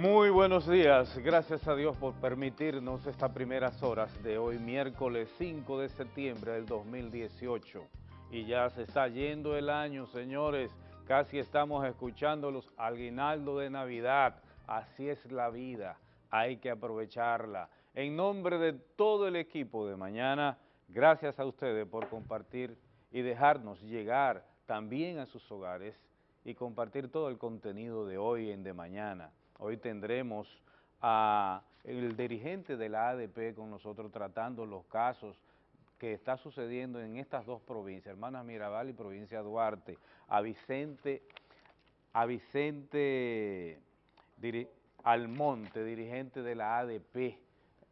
Muy buenos días, gracias a Dios por permitirnos estas primeras horas de hoy, miércoles 5 de septiembre del 2018. Y ya se está yendo el año, señores, casi estamos escuchando los aguinaldos de Navidad, así es la vida, hay que aprovecharla. En nombre de todo el equipo de mañana, gracias a ustedes por compartir y dejarnos llegar también a sus hogares y compartir todo el contenido de hoy en de mañana. Hoy tendremos a el dirigente de la ADP con nosotros tratando los casos que está sucediendo en estas dos provincias, Hermanas Mirabal y Provincia Duarte, a Vicente, a Vicente Almonte, dirigente de la ADP,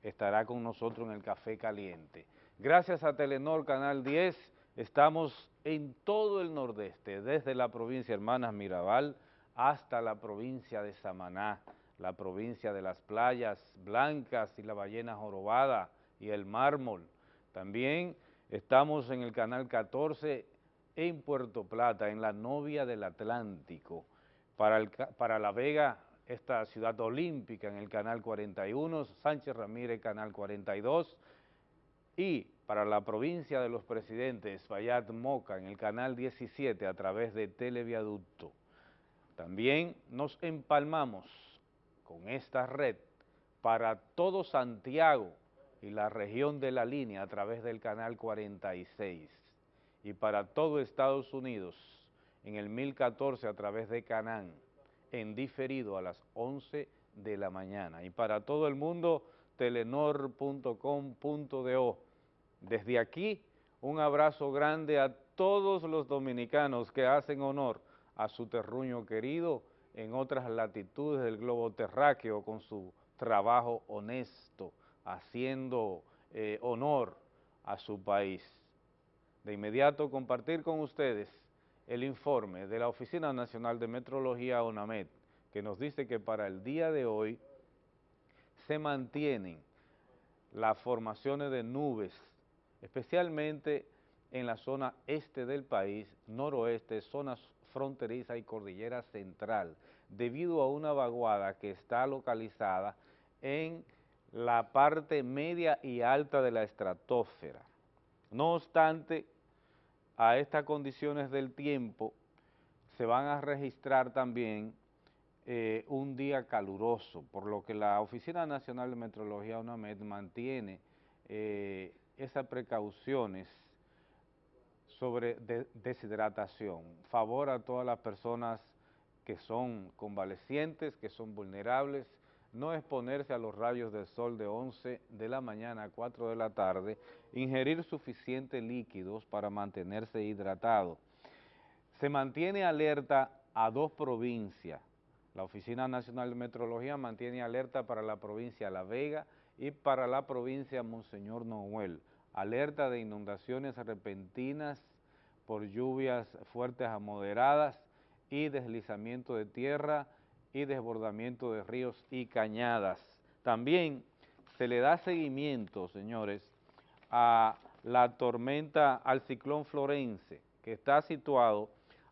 estará con nosotros en el Café Caliente. Gracias a Telenor Canal 10, estamos en todo el nordeste, desde la provincia Hermanas Mirabal, hasta la provincia de Samaná, la provincia de las playas blancas y la ballena jorobada y el mármol. También estamos en el canal 14 en Puerto Plata, en la novia del Atlántico. Para, La Vega, esta ciudad olímpica en el canal 41, Sánchez Ramírez, canal 42, y para la provincia de los presidentes, Fayad Moca, en el canal 17 a través de Televiaducto. También nos empalmamos con esta red para todo Santiago y la región de la línea a través del canal 46 y para todo Estados Unidos en el 1014 a través de Canán en diferido a las 11 de la mañana y para todo el mundo telenor.com.do. Desde aquí un abrazo grande a todos los dominicanos que hacen honor a su terruño querido en otras latitudes del globo terráqueo con su trabajo honesto, haciendo eh, honor a su país. De inmediato compartir con ustedes el informe de la Oficina Nacional de Metrología ONAMED, que nos dice que para el día de hoy se mantienen las formaciones de nubes, especialmente en la zona este del país, noroeste, zonas fronteriza y cordillera central, debido a una vaguada que está localizada en la parte media y alta de la estratosfera. No obstante, a estas condiciones del tiempo se van a registrar también eh, un día caluroso, por lo que la Oficina Nacional de Meteorología UNAMED mantiene eh, esas precauciones sobre deshidratación. Favor a todas las personas que son convalecientes, que son vulnerables, no exponerse a los rayos del sol de 11 de la mañana a 4 de la tarde, ingerir suficientes líquidos para mantenerse hidratado. Se mantiene alerta a dos provincias. La Oficina Nacional de Metrología mantiene alerta para la provincia La Vega y para la provincia Monseñor Noel alerta de inundaciones repentinas por lluvias fuertes a moderadas y deslizamiento de tierra y desbordamiento de ríos y cañadas. También se le da seguimiento, señores, a la tormenta, al ciclón Florense, que está situado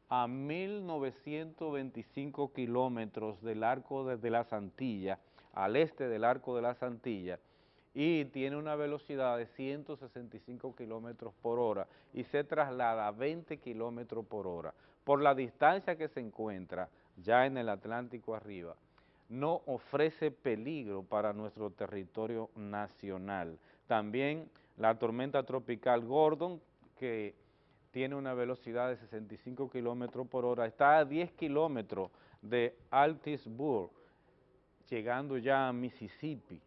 a 1.925 kilómetros del arco de la Santilla, al este del arco de la Santilla, y tiene una velocidad de 165 kilómetros por hora y se traslada a 20 kilómetros por hora. Por la distancia que se encuentra ya en el Atlántico arriba, no ofrece peligro para nuestro territorio nacional. También la tormenta tropical Gordon, que tiene una velocidad de 65 kilómetros por hora, está a 10 kilómetros de Altisburg, llegando ya a Mississippi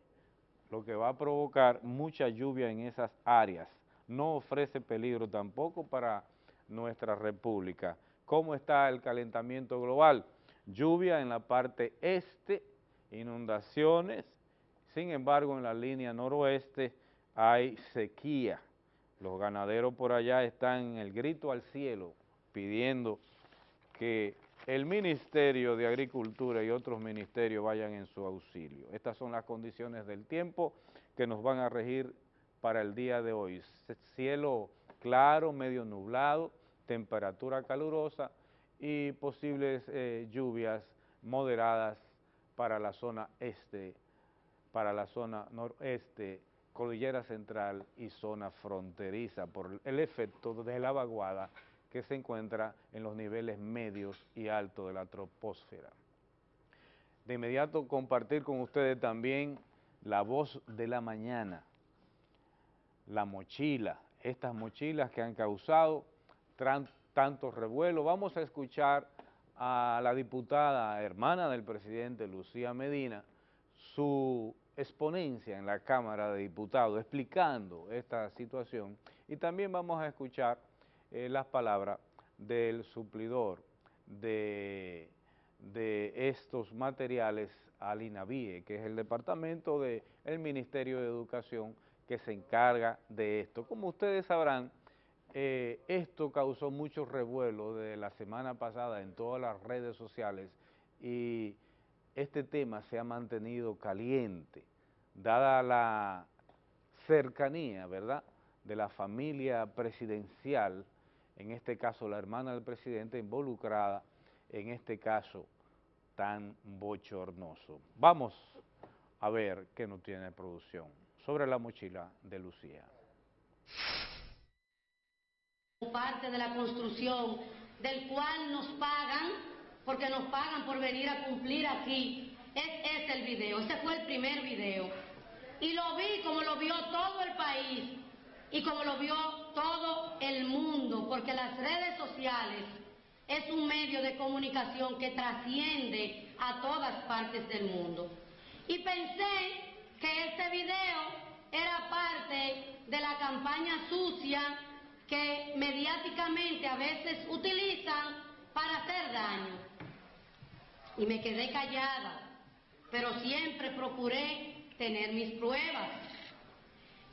lo que va a provocar mucha lluvia en esas áreas. No ofrece peligro tampoco para nuestra república. ¿Cómo está el calentamiento global? Lluvia en la parte este, inundaciones, sin embargo en la línea noroeste hay sequía. Los ganaderos por allá están en el grito al cielo pidiendo que el Ministerio de Agricultura y otros ministerios vayan en su auxilio. Estas son las condiciones del tiempo que nos van a regir para el día de hoy. Cielo claro, medio nublado, temperatura calurosa y posibles eh, lluvias moderadas para la zona este, para la zona noreste, cordillera central y zona fronteriza por el efecto de la vaguada que se encuentra en los niveles medios y altos de la troposfera. De inmediato compartir con ustedes también la voz de la mañana, la mochila, estas mochilas que han causado tanto revuelo. Vamos a escuchar a la diputada hermana del presidente Lucía Medina, su exponencia en la Cámara de Diputados explicando esta situación y también vamos a escuchar eh, las palabras del suplidor de, estos materiales al INAVIE, que es el departamento del Ministerio de Educación que se encarga de esto. Como ustedes sabrán, eh, esto causó mucho revuelo de la semana pasada en todas las redes sociales y este tema se ha mantenido caliente, dada la cercanía, ¿verdad?, de la familia presidencial, en este caso la hermana del presidente involucrada en este caso tan bochornoso. Vamos a ver qué nos tiene producción sobre la mochila de Lucía parte de la construcción, del cual nos pagan, porque nos pagan por venir a cumplir aquí. Es este el video, ese fue el primer video. Y lo vi como lo vio todo el país y como lo vio todo el mundo, porque las redes sociales es un medio de comunicación que trasciende a todas partes del mundo. Y pensé que este video era parte de la campaña sucia que mediáticamente a veces utilizan para hacer daño. Y me quedé callada, pero siempre procuré tener mis pruebas.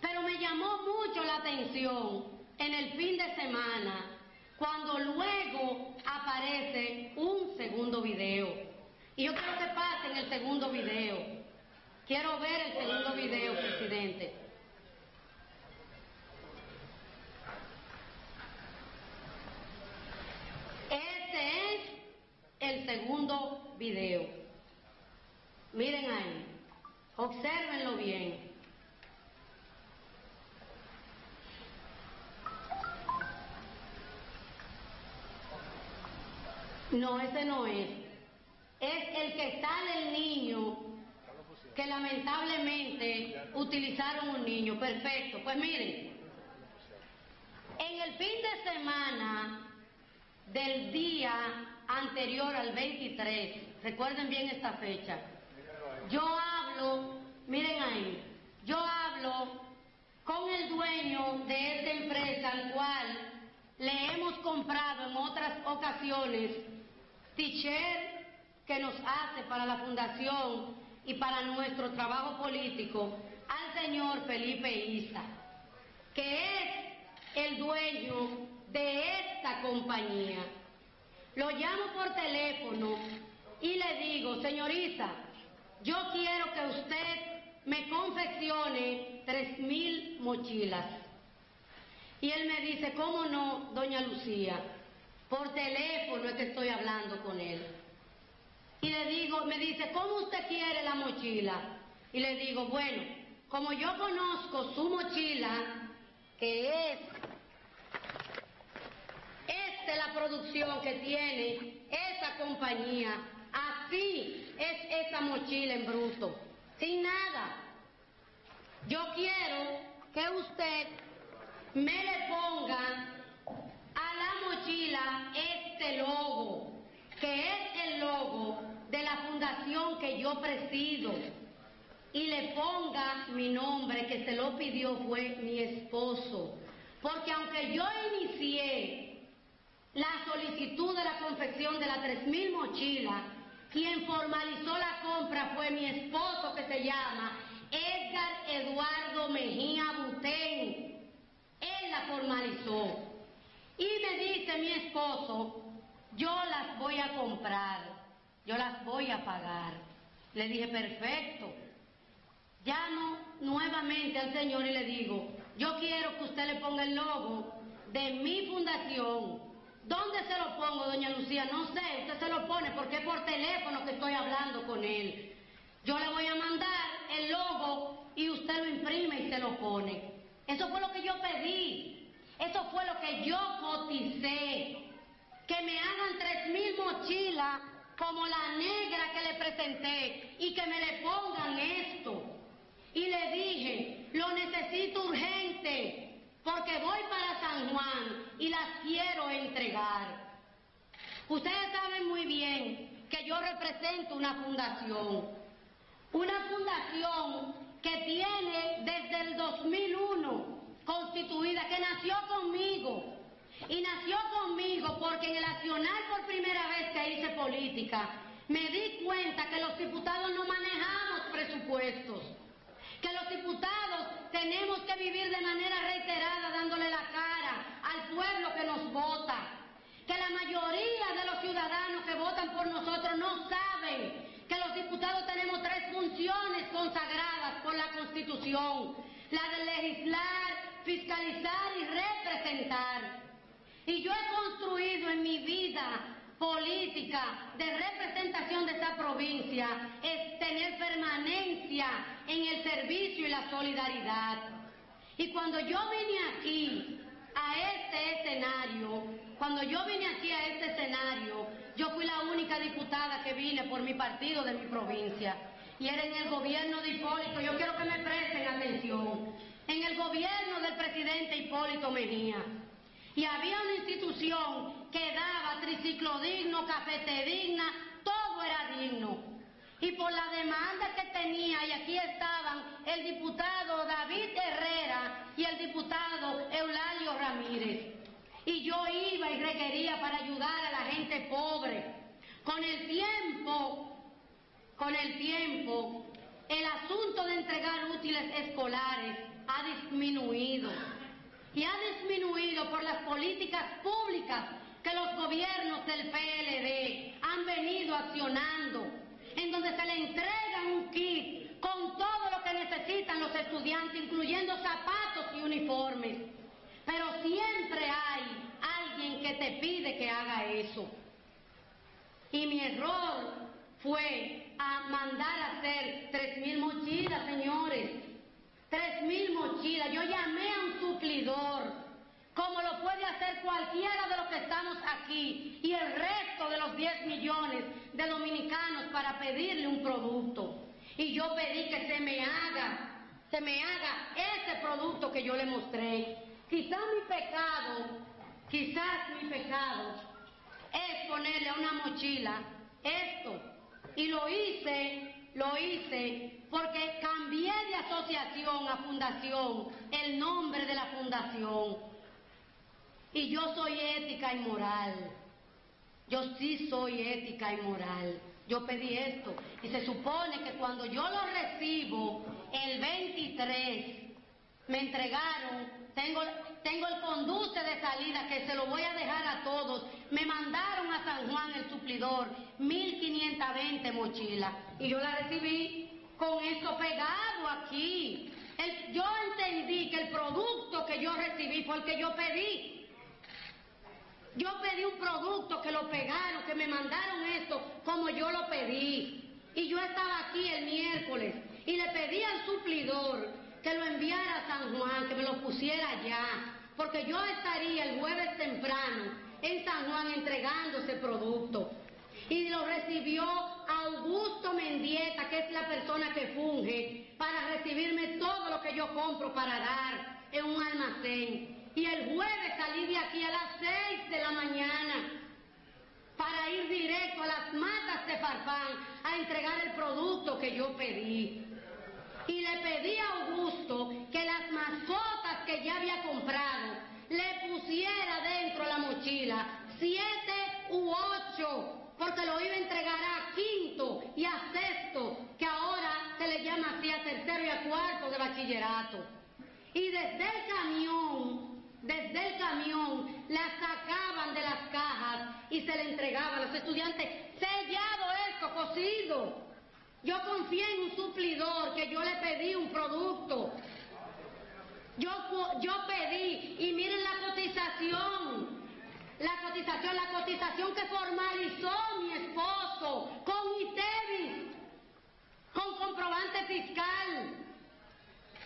Pero me llamó mucho la atención en el fin de semana cuando luego aparece un segundo video. Y yo quiero que pasen el segundo video. Quiero ver el segundo video, presidente. el segundo video. Miren ahí, observenlo bien. No, ese no es. Es el que está del niño que lamentablemente utilizaron un niño. Perfecto. Pues miren, en el fin de semana del día anterior al 23, recuerden bien esta fecha, yo hablo, miren ahí, yo hablo con el dueño de esta empresa al cual le hemos comprado en otras ocasiones t que nos hace para la fundación y para nuestro trabajo político al señor Felipe Isa, que es el dueño de esta compañía. Lo llamo por teléfono y le digo, señorita, yo quiero que usted me confeccione tres mil mochilas. Y él me dice, ¿cómo no, doña Lucía? Por teléfono es que estoy hablando con él. Y le digo, me dice, ¿cómo usted quiere la mochila? Y le digo, bueno, como yo conozco su mochila, que es de la producción que tiene esa compañía. Así es esa mochila en bruto, sin nada. Yo quiero que usted me le ponga la mochila este logo, que es el logo de la fundación que yo presido, y le ponga mi nombre, que se lo pidió fue mi esposo. Porque aunque yo inicié la solicitud de la confección de las 3.000 mochilas. Quien formalizó la compra fue mi esposo que se llama Edgar Eduardo Mejía Butén. Él la formalizó. Y me dice mi esposo, yo las voy a comprar, yo las voy a pagar. Le dije, perfecto. Llamo nuevamente al Señor y le digo, yo quiero que usted le ponga el logo de mi fundación ¿Dónde se lo pongo, doña Lucía? No sé, usted se lo pone porque es por teléfono que estoy hablando con él. Yo le voy a mandar el logo y usted lo imprime y se lo pone. Eso fue lo que yo pedí. Eso fue lo que yo coticé. Que me hagan tres mil mochilas como la negra que le presenté y que me le pongan esto. Y le dije, lo necesito urgente porque voy para San Juan y las quiero entregar. Ustedes saben muy bien que yo represento una fundación, una fundación que tiene desde el 2001 constituida, que nació conmigo. Y nació conmigo porque en el accionar por primera vez que hice política, me di cuenta que los diputados no manejamos presupuestos, que los diputados tenemos que vivir de manera reiterada dándole la cara al pueblo que nos vota, que la mayoría de los ciudadanos que votan por nosotros no saben que los diputados tenemos tres funciones consagradas por la Constitución, la de legislar, fiscalizar y representar. Y yo he construido en mi vida política de representación de esta provincia es tener permanencia en el servicio y la solidaridad. Y cuando yo vine aquí a este escenario, cuando yo vine aquí a este escenario, yo fui la única diputada que vine por mi partido de mi provincia. Y era en el gobierno de Hipólito, yo quiero que me presten atención, en el gobierno del presidente Hipólito Mejía. Y había una institución que daba triciclo digno, cafete digna, todo era digno. Y por la demanda que tenía, y aquí estaban el diputado David Herrera y el diputado Eulalio Ramírez. Y yo iba y requería para ayudar a la gente pobre. Con el tiempo, con el tiempo, el asunto de entregar útiles escolares ha disminuido. Y ha disminuido por las políticas públicas que los gobiernos del PLD han venido accionando, en donde se le entrega un kit con todo lo que necesitan los estudiantes, incluyendo zapatos y uniformes. Pero siempre hay alguien que te pide que haga eso. Y mi error fue a mandar a hacer tres mil mochilas, señores. Tres mil mochilas. Yo llamé a un suplidor como lo puede hacer cualquiera de los que estamos aquí y el resto de los 10 millones de dominicanos para pedirle un producto. Y yo pedí que se me haga, se me haga ese producto que yo le mostré. Quizás mi pecado, quizás mi pecado es ponerle a una mochila esto. Y lo hice, lo hice porque cambié de asociación a fundación, el nombre de la fundación. Y yo soy ética y moral. Yo sí soy ética y moral. Yo pedí esto. Y se supone que cuando yo lo recibo, el 23, me entregaron, tengo, el conduce de salida que se lo voy a dejar a todos. Me mandaron a San Juan el suplidor, 1520 mochilas. Y yo la recibí con eso pegado aquí. yo entendí que el producto que yo recibí fue el que yo pedí. Yo pedí un producto que lo pegaron, que me mandaron esto como yo lo pedí. Y yo estaba aquí el miércoles y le pedí al suplidor que lo enviara a San Juan, que me lo pusiera allá, porque yo estaría el jueves temprano en San Juan entregando ese producto. Y lo recibió Augusto Mendieta, que es la persona que funge para recibirme todo lo que yo compro para dar en un almacén. Y el jueves salí de aquí a las seis de la mañana para ir directo a las matas de Farfán a entregar el producto que yo pedí. Y le pedí a Augusto que las mascotas que ya había comprado le pusiera dentro la mochila siete u ocho, porque lo iba a entregar a quinto y a sexto, que ahora se le llama así a tercero y a cuarto de bachillerato. Y desde el camión desde el camión, la sacaban de las cajas y se le entregaban a los estudiantes, sellado esto, cocido. Yo confié en un suplidor que yo le pedí un producto. Yo, yo pedí, y miren la cotización, la cotización, la cotización que formalizó mi esposo con ITEVIS, con comprobante fiscal,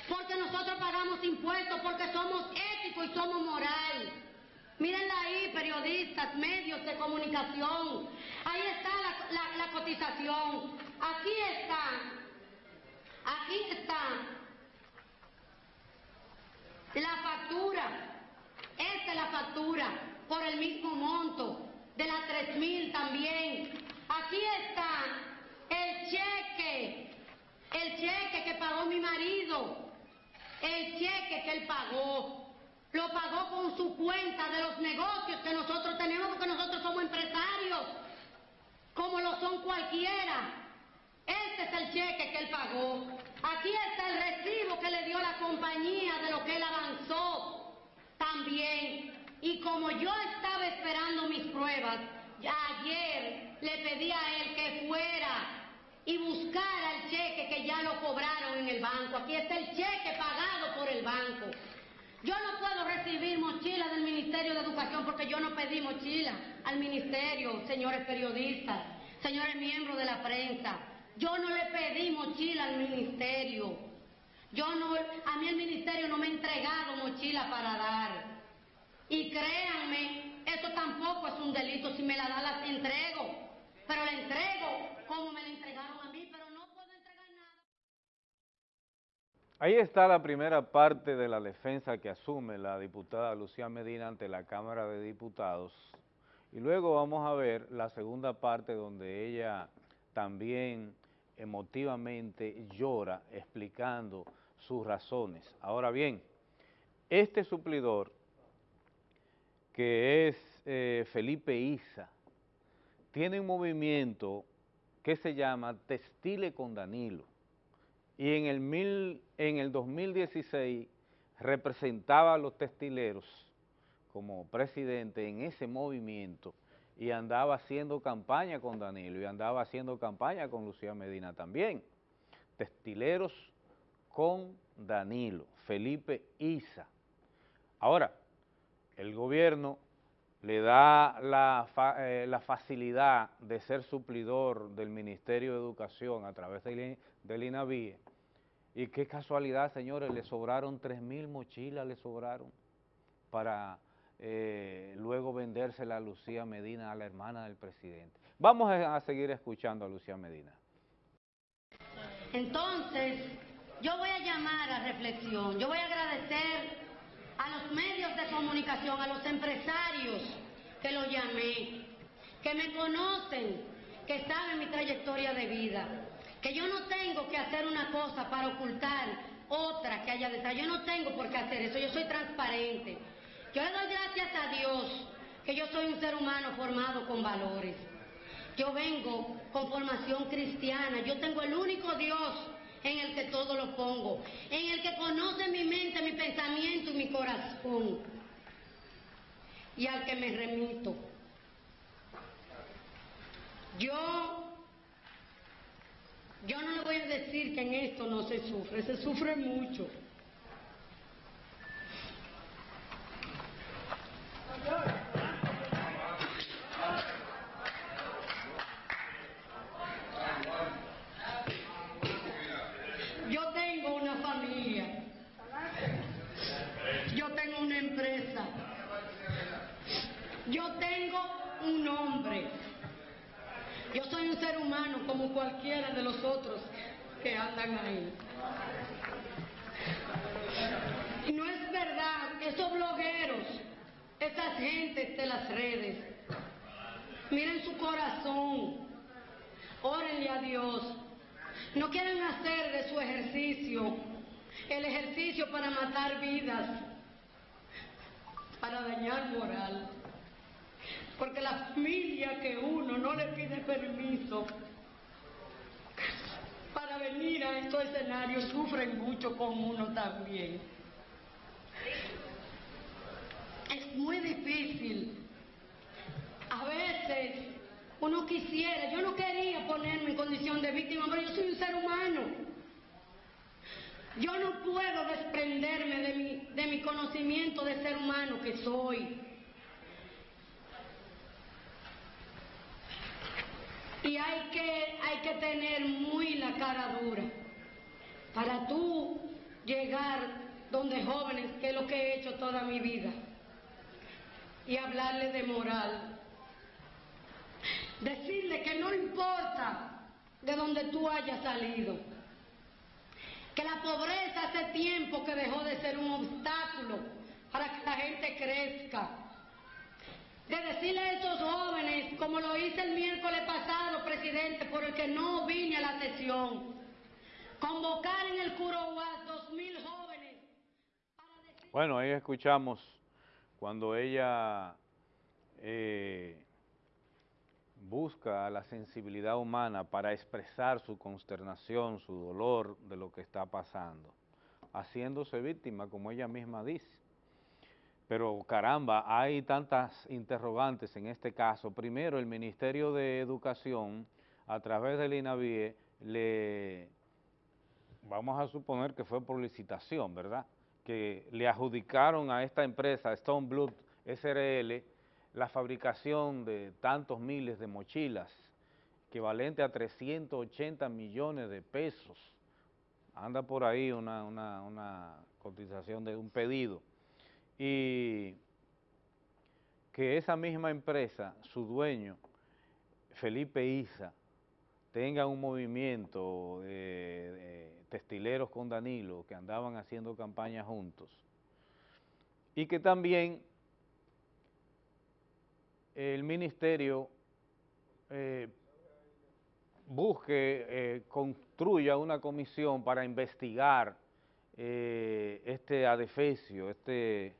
porque nosotros pagamos impuestos, porque somos éticos y somos moral. Mírenla ahí, periodistas, medios de comunicación. Ahí está la, la cotización. Aquí está. Aquí está. La factura. Esta es la factura por el mismo monto de las 3.000 también. Aquí está el cheque, el cheque que pagó mi marido, el cheque que él pagó. Lo pagó con su cuenta de los negocios que nosotros tenemos porque nosotros somos empresarios, como lo son cualquiera. Este es el cheque que él pagó. Aquí está el recibo que le dio la compañía de lo que él avanzó también. Y como yo estaba esperando mis pruebas, ayer le pedí a él que fuera y buscara el cheque que ya lo cobraron en el banco. Aquí está el cheque pagado por el banco. Yo no puedo recibir mochila del Ministerio de Educación porque yo no pedí mochila al Ministerio, señores periodistas, señores miembros de la prensa. Yo no le pedí mochila al Ministerio. Yo no, a mí el Ministerio no me ha entregado mochila para dar. Y créanme, esto tampoco es un delito. Si me la da, la entrego. Pero la entrego como me la entregaron a mí, pero no puedo entregar nada. Ahí está la primera parte de la defensa que asume la diputada Lucía Medina ante la Cámara de Diputados. Y luego vamos a ver la segunda parte donde ella también emotivamente llora explicando sus razones. Ahora bien, este suplidor que es eh, Felipe Isa, tiene un movimiento que se llama Textile con Danilo. Y en el, mil, en el 2016 representaba a los textileros como presidente en ese movimiento y andaba haciendo campaña con Danilo y andaba haciendo campaña con Lucía Medina también. Textileros con Danilo, Felipe Isa. Ahora, el gobierno le da eh, la, facilidad de ser suplidor del Ministerio de Educación a través del, del INAVIE, y qué casualidad, señores, le sobraron 3 mil mochilas, le sobraron para eh, luego vendérsela a Lucía Medina, a la hermana del presidente. Vamos a seguir escuchando a Lucía Medina. Entonces, yo voy a llamar a reflexión, yo voy a agradecer a los medios de comunicación, a los empresarios que los llamé, que me conocen, que saben mi trayectoria de vida, que yo no tengo que hacer una cosa para ocultar otra que haya detrás. Yo no tengo por qué hacer eso, yo soy transparente. Yo le doy gracias a Dios que yo soy un ser humano formado con valores. Yo vengo con formación cristiana, yo tengo el único Dios en el que todo lo pongo, en el que conoce mi mente, mi pensamiento y mi corazón, y al que me remito. Yo, yo no le voy a decir que en esto no se sufre, se sufre mucho. Como cualquiera de los otros que andan ahí. Y no es verdad, esos blogueros, esas gentes de las redes, miren su corazón, órenle a Dios. No quieren hacer de su ejercicio el ejercicio para matar vidas, para dañar moral. Porque la familia que uno no le pide permiso para venir a estos escenarios sufren mucho con uno también. Es muy difícil. A veces uno quisiera, yo no quería ponerme en condición de víctima, pero yo soy un ser humano. Yo no puedo desprenderme de mi, de mi conocimiento de ser humano que soy. Y hay que, hay que tener muy la cara dura para tú llegar donde jóvenes, que es lo que he hecho toda mi vida, y hablarle de moral. Decirle que no importa de donde tú hayas salido, que la pobreza hace tiempo que dejó de ser un obstáculo para que la gente crezca. De decirle a estos jóvenes, como lo hice el miércoles pasado, presidente, por el que no vine a la sesión, convocar en el Curoguas dos mil jóvenes. Bueno, ahí escuchamos cuando ella eh, busca la sensibilidad humana para expresar su consternación, su dolor de lo que está pasando, haciéndose víctima, como ella misma dice. Pero caramba, hay tantas interrogantes en este caso. Primero, el Ministerio de Educación, a través del INAVIE, le, vamos a suponer que fue por licitación, ¿verdad?, que le adjudicaron a esta empresa, Stone Blood SRL, la fabricación de tantos miles de mochilas, equivalente a 380 millones de pesos. Anda por ahí una, una cotización de un pedido. Y que esa misma empresa, su dueño, Felipe Isa, tenga un movimiento de, textileros con Danilo que andaban haciendo campaña juntos y que también el ministerio eh, busque, eh, construya una comisión para investigar eh, este adefesio, este,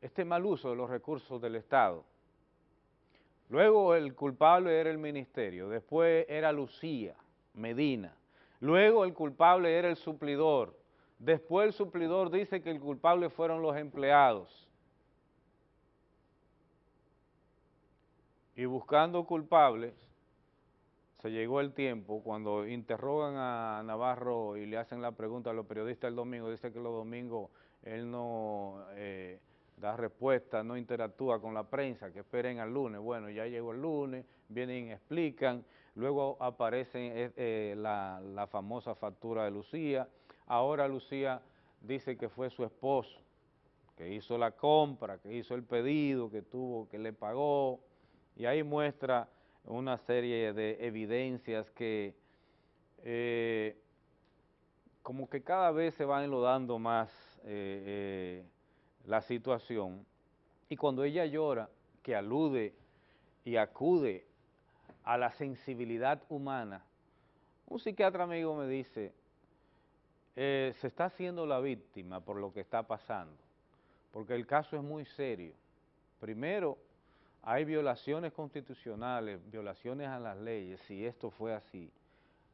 este mal uso de los recursos del Estado. Luego el culpable era el ministerio, después era Lucía Medina, luego el culpable era el suplidor, después el suplidor dice que el culpable fueron los empleados. Y buscando culpables, se llegó el tiempo, cuando interrogan a Navarro y le hacen la pregunta a los periodistas el domingo, dice que los domingos él no... Eh, da respuesta, no interactúa con la prensa, que esperen al lunes. Bueno, ya llegó el lunes, vienen, explican, luego aparece eh, eh, la, la famosa factura de Lucía. Ahora Lucía dice que fue su esposo, que hizo la compra, que hizo el pedido, que tuvo, que le pagó, y ahí muestra una serie de evidencias que eh, como que cada vez se van enlodando más la situación y cuando ella llora, que alude y acude a la sensibilidad humana, un psiquiatra amigo me dice, eh, se está haciendo la víctima por lo que está pasando, porque el caso es muy serio. Primero, hay violaciones constitucionales, violaciones a las leyes, si esto fue así,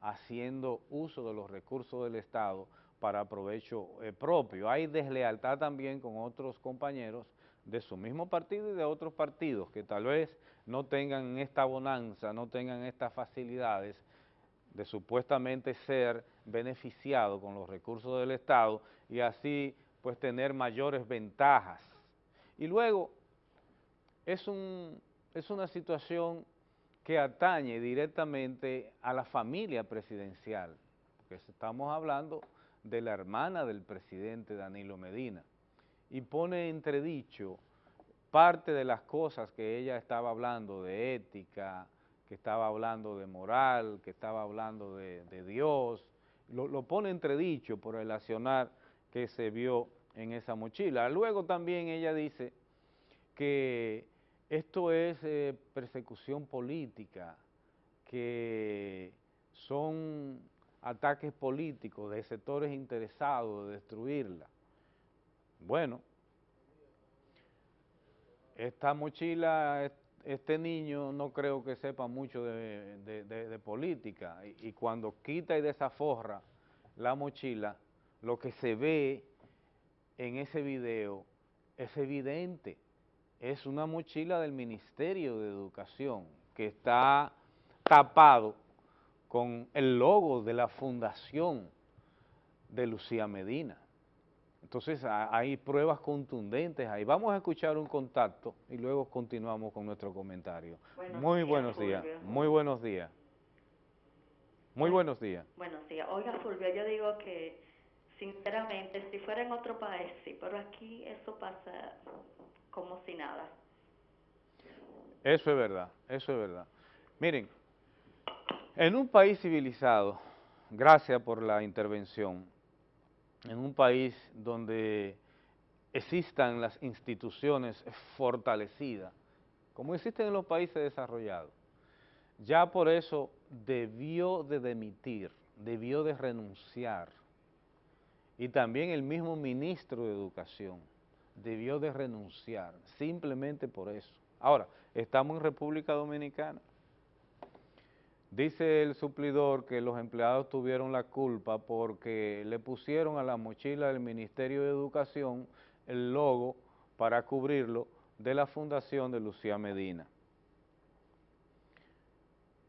haciendo uso de los recursos del Estado para provecho eh, propio. Hay deslealtad también con otros compañeros de su mismo partido y de otros partidos que tal vez no tengan esta bonanza, no tengan estas facilidades de supuestamente ser beneficiados con los recursos del Estado y así pues tener mayores ventajas. Y luego es, un, es una situación que atañe directamente a la familia presidencial, porque estamos hablando de la hermana del presidente Danilo Medina y pone entredicho parte de las cosas que ella estaba hablando de ética, que estaba hablando de moral, que estaba hablando de, Dios, lo, pone entredicho por relacionar que se vio en esa mochila. Luego también ella dice que esto es eh, persecución política, que son ataques políticos de sectores interesados de destruirla. Bueno, esta mochila, este niño no creo que sepa mucho de, política y, cuando quita y desaforra la mochila, lo que se ve en ese video es evidente, es una mochila del Ministerio de Educación que está tapado con el logo de la fundación de Lucía Medina. Entonces hay pruebas contundentes ahí. Vamos a escuchar un contacto y luego continuamos con nuestro comentario. muy buenos días, muy buenos días. Muy buenos días. Buenos días. Oiga, Fulvio, yo digo que, sinceramente, si fuera en otro país, sí, pero aquí eso pasa como si nada. Eso es verdad, eso es verdad. Miren, en un país civilizado, gracias por la intervención, en un país donde existan las instituciones fortalecidas, como existen en los países desarrollados, ya por eso debió de demitir, debió de renunciar, y también el mismo ministro de Educación debió de renunciar, simplemente por eso. Ahora, estamos en República Dominicana, Dice el suplidor que los empleados tuvieron la culpa porque le pusieron a la mochila del Ministerio de Educación el logo para cubrirlo de la fundación de Lucía Medina.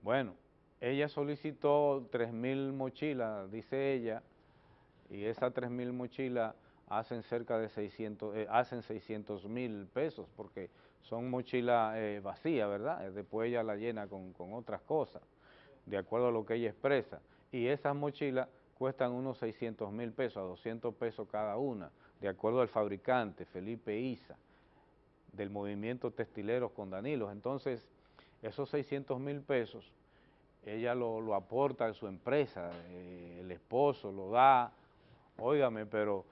Bueno, ella solicitó 3.000 mochilas, dice ella, y esas 3.000 mochilas hacen cerca de 600, eh, hacen 600 mil pesos, porque son mochilas eh, vacías, ¿verdad? Después ella la llena con, con otras cosas de acuerdo a lo que ella expresa, y esas mochilas cuestan unos 600 mil pesos, a 200 pesos cada una, de acuerdo al fabricante, Felipe Isa, del movimiento Textileros con Danilo. Entonces, esos 600 mil pesos, ella lo, aporta a su empresa, eh, el esposo lo da, óigame, pero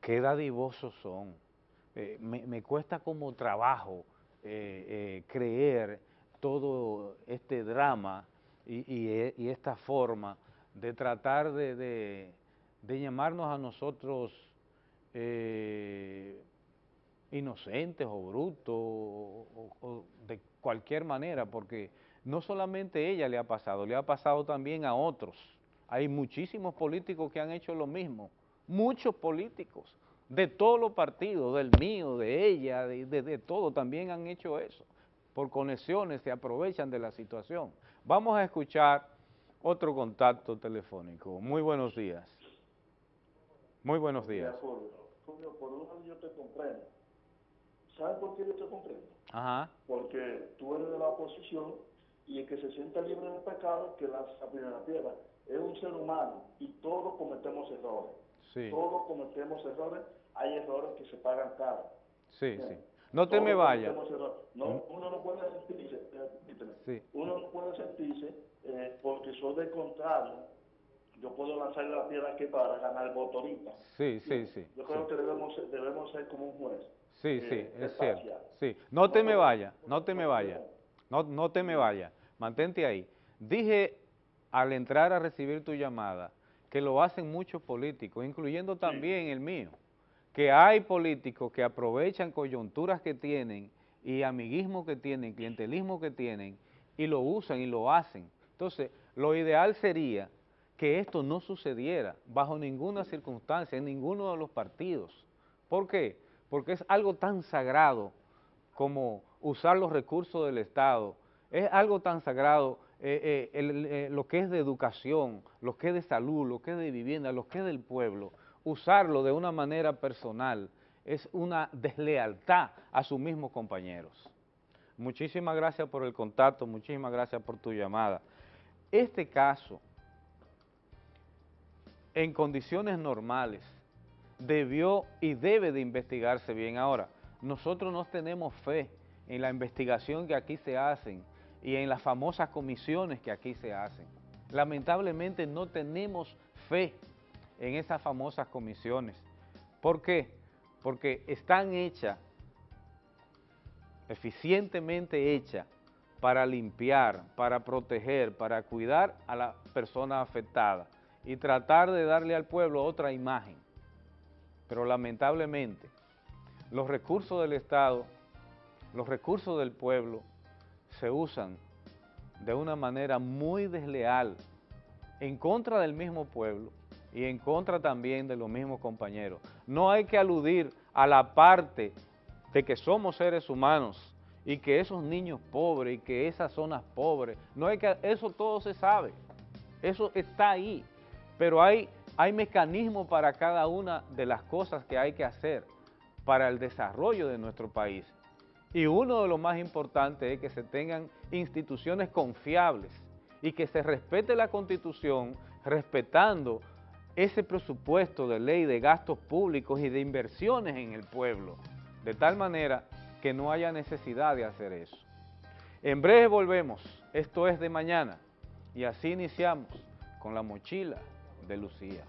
qué dadivosos son. Eh, me, cuesta como trabajo eh, creer todo este drama e, y, esta forma de tratar de, llamarnos a nosotros eh, inocentes o brutos o, de cualquier manera, porque no solamente ella le ha pasado, le ha pasado también a otros. Hay muchísimos políticos que han hecho lo mismo, muchos políticos, de todos los partidos, del mío, de ella, de, de todo, también han hecho eso por conexiones se aprovechan de la situación. Vamos a escuchar otro contacto telefónico. Muy buenos días. Muy buenos días. Julio, por un lado yo te comprendo. ¿Sabes por qué yo te comprendo? Ajá. Porque tú eres de la oposición y el que se sienta libre de pecado, que la primera piedra. Es un ser humano y todos cometemos errores. Sí. Todos cometemos errores. Hay errores que se pagan caro. Sí, sí. No te me vayas. No, ¿Mm? uno no puede sentirse, sí. uno no puede sentirse, eh, porque soy del contrario, yo puedo lanzarle la piedra aquí para ganar voto ahorita. Sí, sí, sí. Yo creo que debemos, debemos ser como un juez. Sí, sí, eh, es cierto. Sí, no te me vayas, no te me vayas, no, no te me vayas, mantente ahí. Dije al entrar a recibir tu llamada que lo hacen muchos políticos, incluyendo también el mío que hay políticos que aprovechan coyunturas que tienen y amiguismo que tienen, clientelismo que tienen, y lo usan y lo hacen. Entonces, lo ideal sería que esto no sucediera bajo ninguna circunstancia, en ninguno de los partidos. ¿Por qué? Porque es algo tan sagrado como usar los recursos del Estado, es algo tan sagrado eh, eh, eh, lo que es de educación, lo que es de salud, lo que es de vivienda, lo que es del pueblo, usarlo de una manera personal es una deslealtad a sus mismos compañeros. Muchísimas gracias por el contacto, muchísimas gracias por tu llamada. Este caso, en condiciones normales, debió y debe de investigarse bien. Ahora, nosotros no tenemos fe en la investigación que aquí se hacen y en las famosas comisiones que aquí se hacen. Lamentablemente no tenemos fe en esas famosas comisiones. ¿Por qué? Porque están hechas, eficientemente hechas, para limpiar, para proteger, para cuidar a la persona afectada y tratar de darle al pueblo otra imagen. Pero lamentablemente, los recursos del Estado, los recursos del pueblo, se usan de una manera muy desleal en contra del mismo pueblo y en contra también de los mismos compañeros. No hay que aludir a la parte de que somos seres humanos y que esos niños pobres y que esas zonas pobres, no hay que, eso todo se sabe, eso está ahí, pero hay, hay mecanismos para cada una de las cosas que hay que hacer para el desarrollo de nuestro país. Y uno de los más importantes es que se tengan instituciones confiables y que se respete la Constitución respetando ese presupuesto de ley de gastos públicos y de inversiones en el pueblo, de tal manera que no haya necesidad de hacer eso. En breve volvemos, esto es de mañana, y así iniciamos con la mochila de Lucía.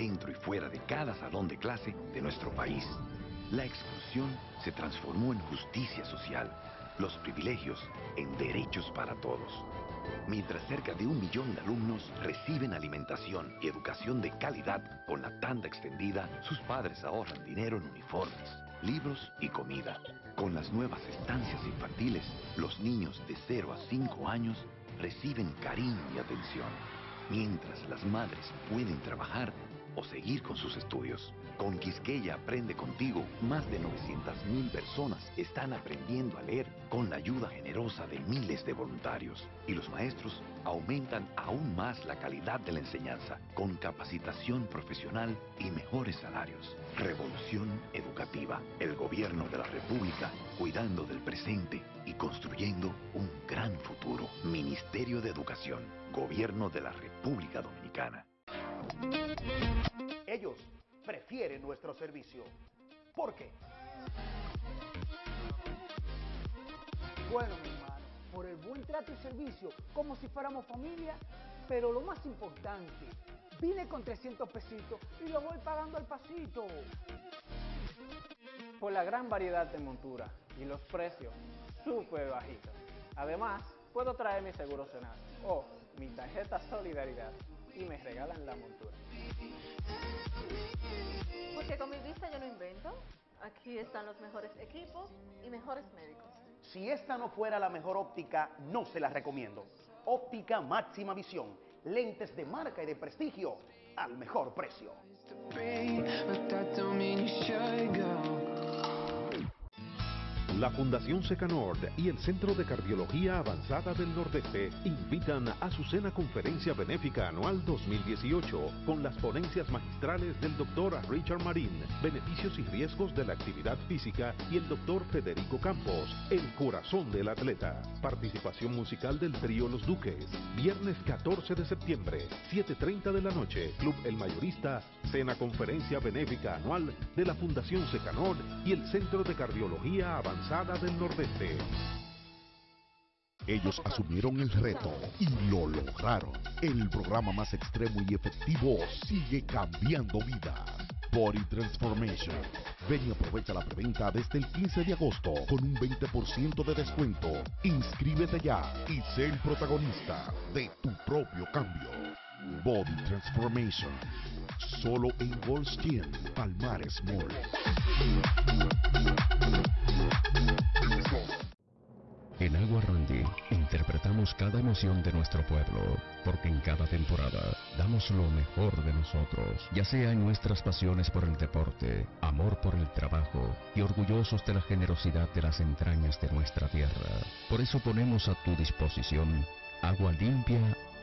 Dentro y fuera de cada salón de clase de nuestro país. La exclusión se transformó en justicia social, los privilegios en derechos para todos. Mientras cerca de un millón de alumnos reciben alimentación y educación de calidad con la tanda extendida, sus padres ahorran dinero en uniformes, libros y comida. Con las nuevas estancias infantiles, los niños de 0 a 5 años reciben cariño y atención mientras las madres pueden trabajar o seguir con sus estudios. Con Quisqueya Aprende Contigo, más de 900.000 personas están aprendiendo a leer con la ayuda generosa de miles de voluntarios. Y los maestros aumentan aún más la calidad de la enseñanza, con capacitación profesional y mejores salarios. Revolución Educativa, el gobierno de la República, cuidando del presente y construyendo un gran futuro. Ministerio de Educación, Gobierno de la República Dominicana. Ellos prefieren nuestro servicio. ¿Por qué? Bueno, mi hermano, por el buen trato y servicio, como si fuéramos familia, pero lo más importante, vine con 300 pesitos y lo voy pagando al pasito. Por la gran variedad de monturas y los precios súper bajitos. Además, puedo traer mi seguro Senado o mi tarjeta Solidaridad y me regalan la montura. Porque con mi vista yo no invento. Aquí están los mejores equipos y mejores médicos. Si esta no fuera la mejor óptica, no se la recomiendo. Óptica máxima visión. Lentes de marca y de prestigio al mejor precio. La Fundación Secanord y el Centro de Cardiología Avanzada del Nordeste invitan a su cena conferencia benéfica anual 2018 con las ponencias magistrales del doctor Richard Marín, beneficios y riesgos de la actividad física y el doctor Federico Campos, el corazón del atleta. Participación musical del trío Los Duques, viernes 14 de septiembre, 7.30 de la noche, Club El Mayorista, cena conferencia benéfica anual de la Fundación Secanord y el Centro de Cardiología Avanzada del Nordeste. Ellos asumieron el reto y lo lograron. El programa más extremo y efectivo sigue cambiando vidas. Body Transformation. Ven y aprovecha la preventa desde el 15 de agosto con un 20% de descuento. Inscríbete ya y sé el protagonista de tu propio cambio. Body Transformation. Solo en Goldstein, Palmares Mall. En Agua Randy interpretamos cada emoción de nuestro pueblo, porque en cada temporada damos lo mejor de nosotros, ya sea en nuestras pasiones por el deporte, amor por el trabajo y orgullosos de la generosidad de las entrañas de nuestra tierra. Por eso ponemos a tu disposición agua limpia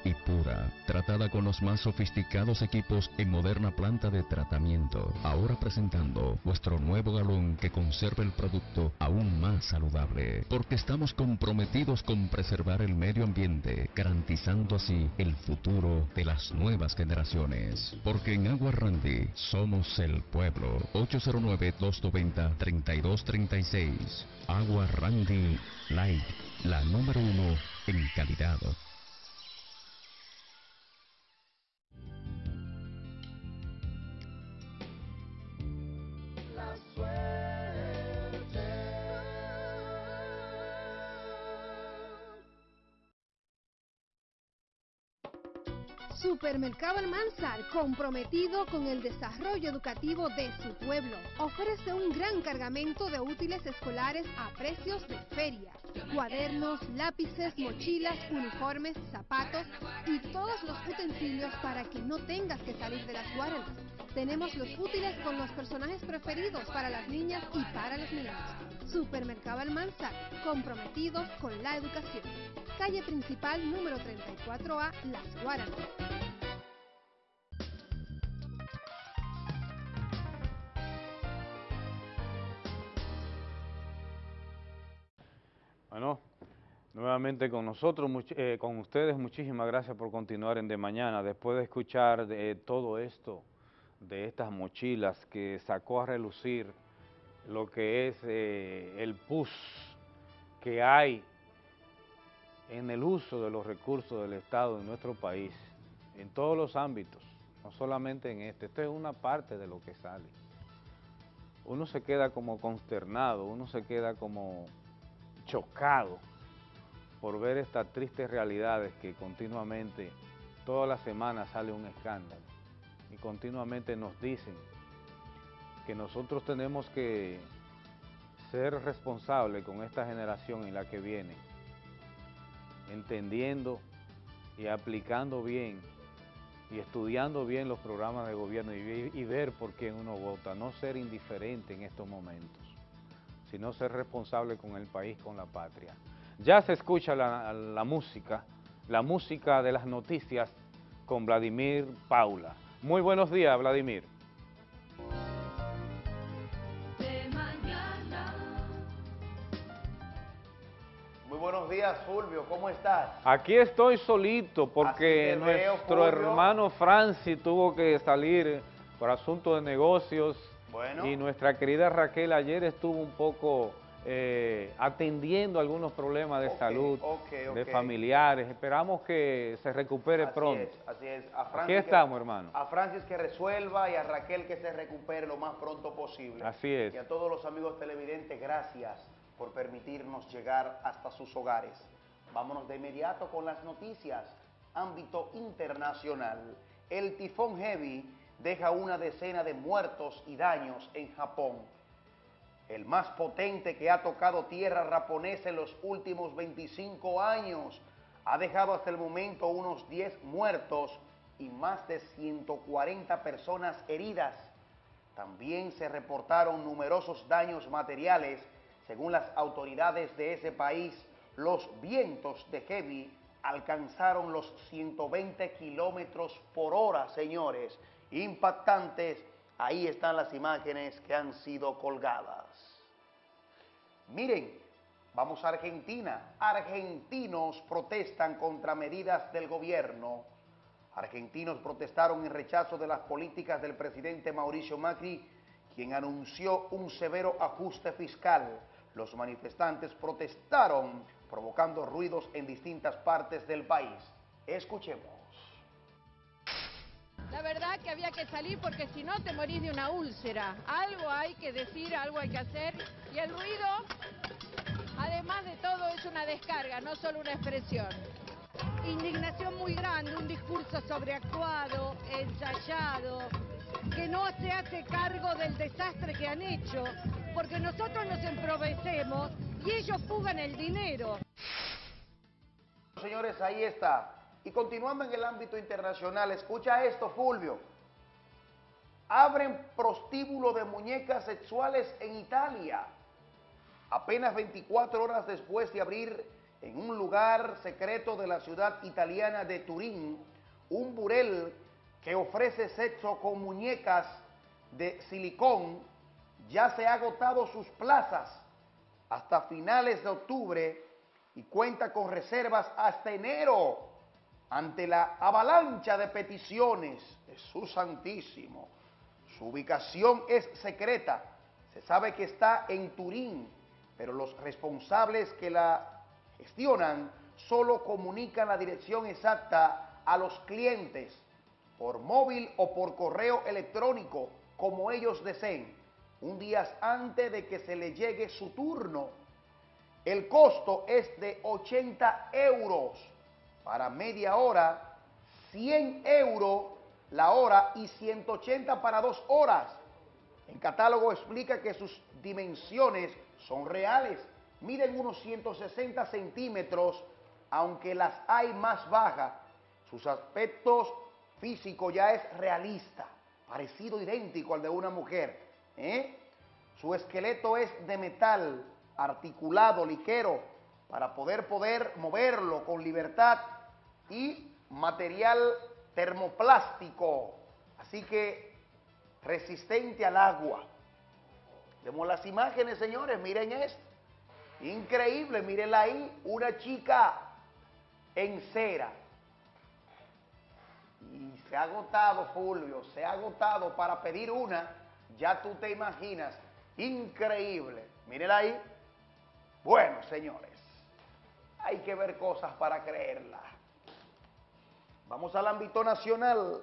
y pura, tratada con los más sofisticados equipos en moderna planta de tratamiento. Ahora presentando nuestro nuevo galón que conserva el producto aún más saludable, porque estamos comprometidos con preservar el medio ambiente, garantizando así el futuro de las nuevas generaciones. Porque en Agua Randy somos el pueblo. 809-290-3236. Agua Randy Light, la número uno en calidad. Supermercado Almanzar, comprometido con el desarrollo educativo de su pueblo, ofrece un gran cargamento de útiles escolares a precios de feria. Cuadernos, lápices, mochilas, uniformes, zapatos y todos los utensilios para que no tengas que salir de las guardas. Tenemos los útiles con los personajes preferidos para las niñas y para los niños. Supermercado Almanza, comprometidos con la educación. Calle principal número 34A, Las Guaranas. Bueno, nuevamente con nosotros, eh, con ustedes, muchísimas gracias por continuar en De Mañana. Después de escuchar de todo esto, de estas mochilas que sacó a relucir lo que es eh, el PUS que hay en el uso de los recursos del Estado en nuestro país, en todos los ámbitos, no solamente en este. Esto es una parte de lo que sale. Uno se queda como consternado, uno se queda como chocado por ver estas tristes realidades que continuamente, todas las semanas sale un escándalo y continuamente nos dicen que nosotros tenemos que ser responsables con esta generación y la que viene, entendiendo y aplicando bien y estudiando bien los programas de gobierno y, ver por quién uno vota, no ser indiferente en estos momentos, sino ser responsable con el país, con la patria. Ya se escucha la, la música, la música de las noticias con Vladimir Paula. Muy buenos días, Vladimir. Buenos días, Fulvio. ¿Cómo estás? Aquí estoy solito porque nuestro hermano Francis tuvo que salir por asunto de negocios y nuestra querida Raquel ayer estuvo un poco eh, atendiendo algunos problemas de salud de familiares. Esperamos que se recupere pronto. así es. Aquí estamos, hermano. A Francis que resuelva y a Raquel que se recupere lo más pronto posible. Así es. Y a todos los amigos televidentes, gracias por permitirnos llegar hasta sus hogares. Vámonos de inmediato con las noticias. Ámbito internacional. El tifón Heavy deja una decena de muertos y daños en Japón el más potente que ha tocado tierra japonesa en los últimos 25 años. Ha dejado hasta el momento unos 10 muertos y más de 140 personas heridas. También se reportaron numerosos daños materiales. Según las autoridades de ese país, los vientos de Heavy alcanzaron los 120 kilómetros por hora, señores. Impactantes. Ahí están las imágenes que han sido colgadas. Miren, vamos a Argentina. Argentinos protestan contra medidas del gobierno. Argentinos protestaron en rechazo de las políticas del presidente Mauricio Macri, quien anunció un severo ajuste fiscal. Los manifestantes protestaron, provocando ruidos en distintas partes del país. Escuchemos. La verdad que había que salir porque si no te morís de una úlcera. Algo hay que decir, algo hay que hacer. Y el ruido, además de todo, es una descarga, no solo una expresión. Indignación muy grande, un discurso sobreactuado, ensayado, que no se hace cargo del desastre que han hecho, porque nosotros nos emprovecemos y ellos fugan el dinero. Señores, ahí está. Y continuando en el ámbito internacional, escucha esto, Fulvio. Abren prostíbulo de muñecas sexuales en Italia. Apenas 24 horas después de abrir en un lugar secreto de la ciudad italiana de Turín, un burel que ofrece sexo con muñecas de silicón, ya se ha agotado sus plazas hasta finales de octubre y cuenta con reservas hasta enero ante la avalancha de peticiones, Jesús Santísimo, su ubicación es secreta, se sabe que está en Turín, pero los responsables que la gestionan solo comunican la dirección exacta a los clientes por móvil o por correo electrónico, como ellos deseen, un día antes de que se le llegue su turno. El costo es de 80 euros para media hora, 100 euros la hora y 180 para dos horas. El catálogo explica que sus dimensiones son reales, miden unos 160 centímetros, aunque las hay más bajas. Sus aspectos físicos ya es realista. parecido, idéntico al de una mujer. ¿eh? Su esqueleto es de metal, articulado, liquero, para poder, poder moverlo con libertad y material termoplástico, así que resistente al agua. Vemos las imágenes, señores, miren esto. Increíble, mírenla ahí, una chica en cera. Y se ha agotado, Fulvio, se ha agotado para pedir una, ya tú te imaginas, increíble. Mírenla ahí. Bueno, señores, hay que ver cosas para creerla. Vamos al ámbito nacional.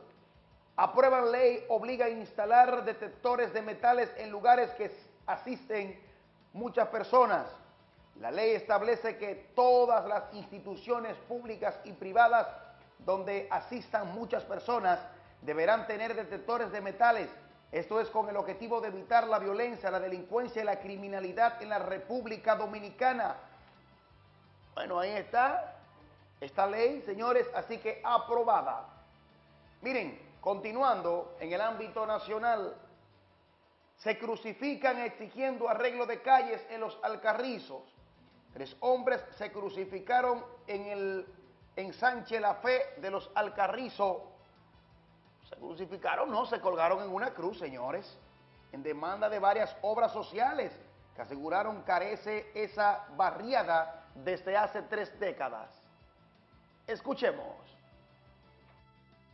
Aprueban ley, obliga a instalar detectores de metales en lugares que asisten muchas personas. La ley establece que todas las instituciones públicas y privadas donde asistan muchas personas deberán tener detectores de metales. Esto es con el objetivo de evitar la violencia, la delincuencia y la criminalidad en la República Dominicana. Bueno, ahí está esta ley, señores, así que aprobada. Miren, continuando en el ámbito nacional, se crucifican exigiendo arreglo de calles en los Alcarrizos. Tres hombres se crucificaron en el ensanche La Fe de los Alcarrizos. Se crucificaron, no, se colgaron en una cruz, señores, en demanda de varias obras sociales que aseguraron carece esa barriada desde hace tres décadas. Escuchemos.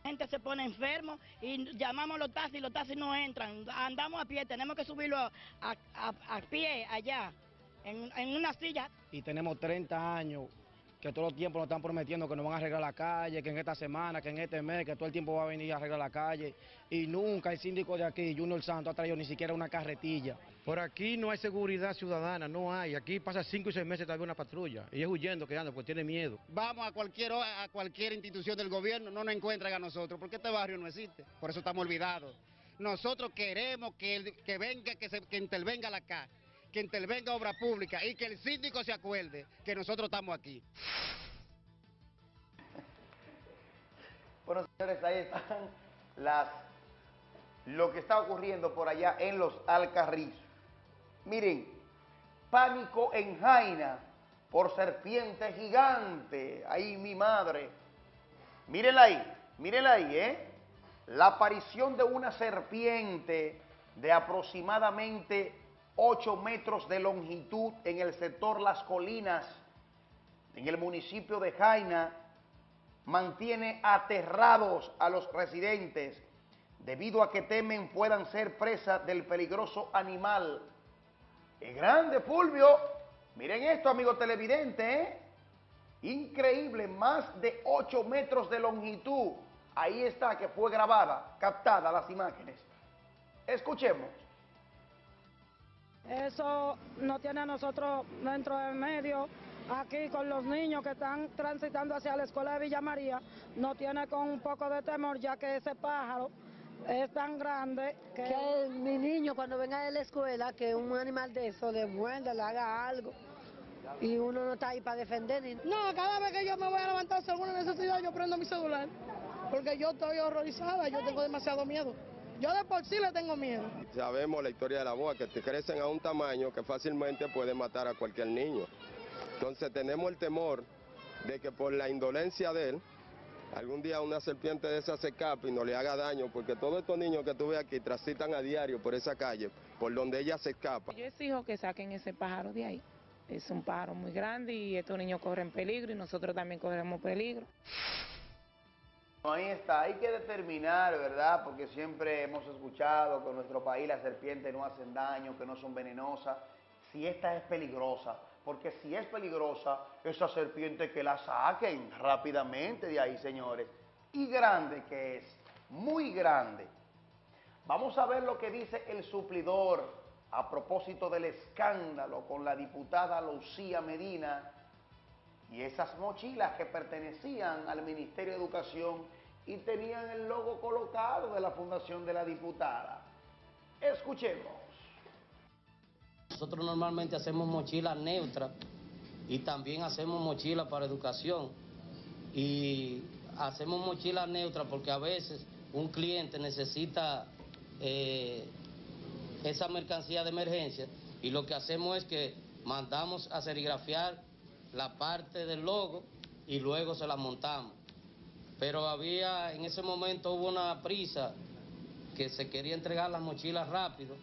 La gente se pone enfermo y llamamos a los taxis, los taxis no entran. Andamos a pie, tenemos que subirlo a, pie allá, en, en, una silla. Y tenemos 30 años que todo el tiempo nos están prometiendo que nos van a arreglar la calle, que en esta semana, que en este mes, que todo el tiempo va a venir a arreglar la calle. Y nunca el síndico de aquí, Junior Santo, ha traído ni siquiera una carretilla. Por aquí no hay seguridad ciudadana, no hay. Aquí pasa cinco y seis meses todavía una patrulla. Y es huyendo que anda, porque tiene miedo. Vamos a cualquier, a cualquier institución del gobierno, no nos encuentran a nosotros, porque este barrio no existe. Por eso estamos olvidados. Nosotros queremos que, que venga, que, se, que intervenga la CA que intervenga obra pública y que el síndico se acuerde que nosotros estamos aquí. Bueno, señores, ahí están las, lo que está ocurriendo por allá en los Alcarrizos. Miren, pánico en Jaina por serpiente gigante. Ahí mi madre. Mírenla ahí, mírenla ahí, ¿eh? La aparición de una serpiente de aproximadamente 8 metros de longitud en el sector Las Colinas, en el municipio de Jaina, mantiene aterrados a los residentes debido a que temen puedan ser presas del peligroso animal. Es grande, Fulvio. Miren esto, amigo televidente, ¿eh? Increíble, más de 8 metros de longitud. Ahí está, que fue grabada, captada las imágenes. Escuchemos. Eso nos tiene a nosotros dentro del medio, aquí con los niños que están transitando hacia la escuela de Villa María, nos tiene con un poco de temor ya que ese pájaro es tan grande que... que mi niño cuando venga de la escuela, que un animal de eso le muerda, le haga algo. Y uno no está ahí para defender. Ni... No, cada vez que yo me voy a levantar según alguna necesidad, yo prendo mi celular. Porque yo estoy horrorizada, yo tengo demasiado miedo. Yo de por sí le tengo miedo. Sabemos la historia de la boa, que crecen a un tamaño que fácilmente puede matar a cualquier niño. Entonces tenemos el temor de que por la indolencia de él, algún día una serpiente de esa se escape y no le haga daño, porque todos estos niños que tuve aquí transitan a diario por esa calle, por donde ella se escapa. Yo exijo que saquen ese pájaro de ahí. Es un pájaro muy grande y estos niños corren peligro y nosotros también corremos peligro. Ahí está, hay que determinar, ¿verdad? Porque siempre hemos escuchado que en nuestro país las serpientes no hacen daño, que no son venenosas. Si esta es peligrosa, porque si es peligrosa, esa serpiente que la saquen rápidamente de ahí, señores. Y grande que es, muy grande. Vamos a ver lo que dice el suplidor a propósito del escándalo con la diputada Lucía Medina y esas mochilas que pertenecían al Ministerio de Educación y tenían el logo colocado de la Fundación de la Diputada. Escuchemos. Nosotros normalmente hacemos mochilas neutras y también hacemos mochilas para educación. Y hacemos mochilas neutras porque a veces un cliente necesita eh, esa mercancía de emergencia y lo que hacemos es que mandamos a serigrafiar la parte del logo y luego se la montamos. Pero había, en ese momento hubo una prisa que se quería entregar las mochilas rápido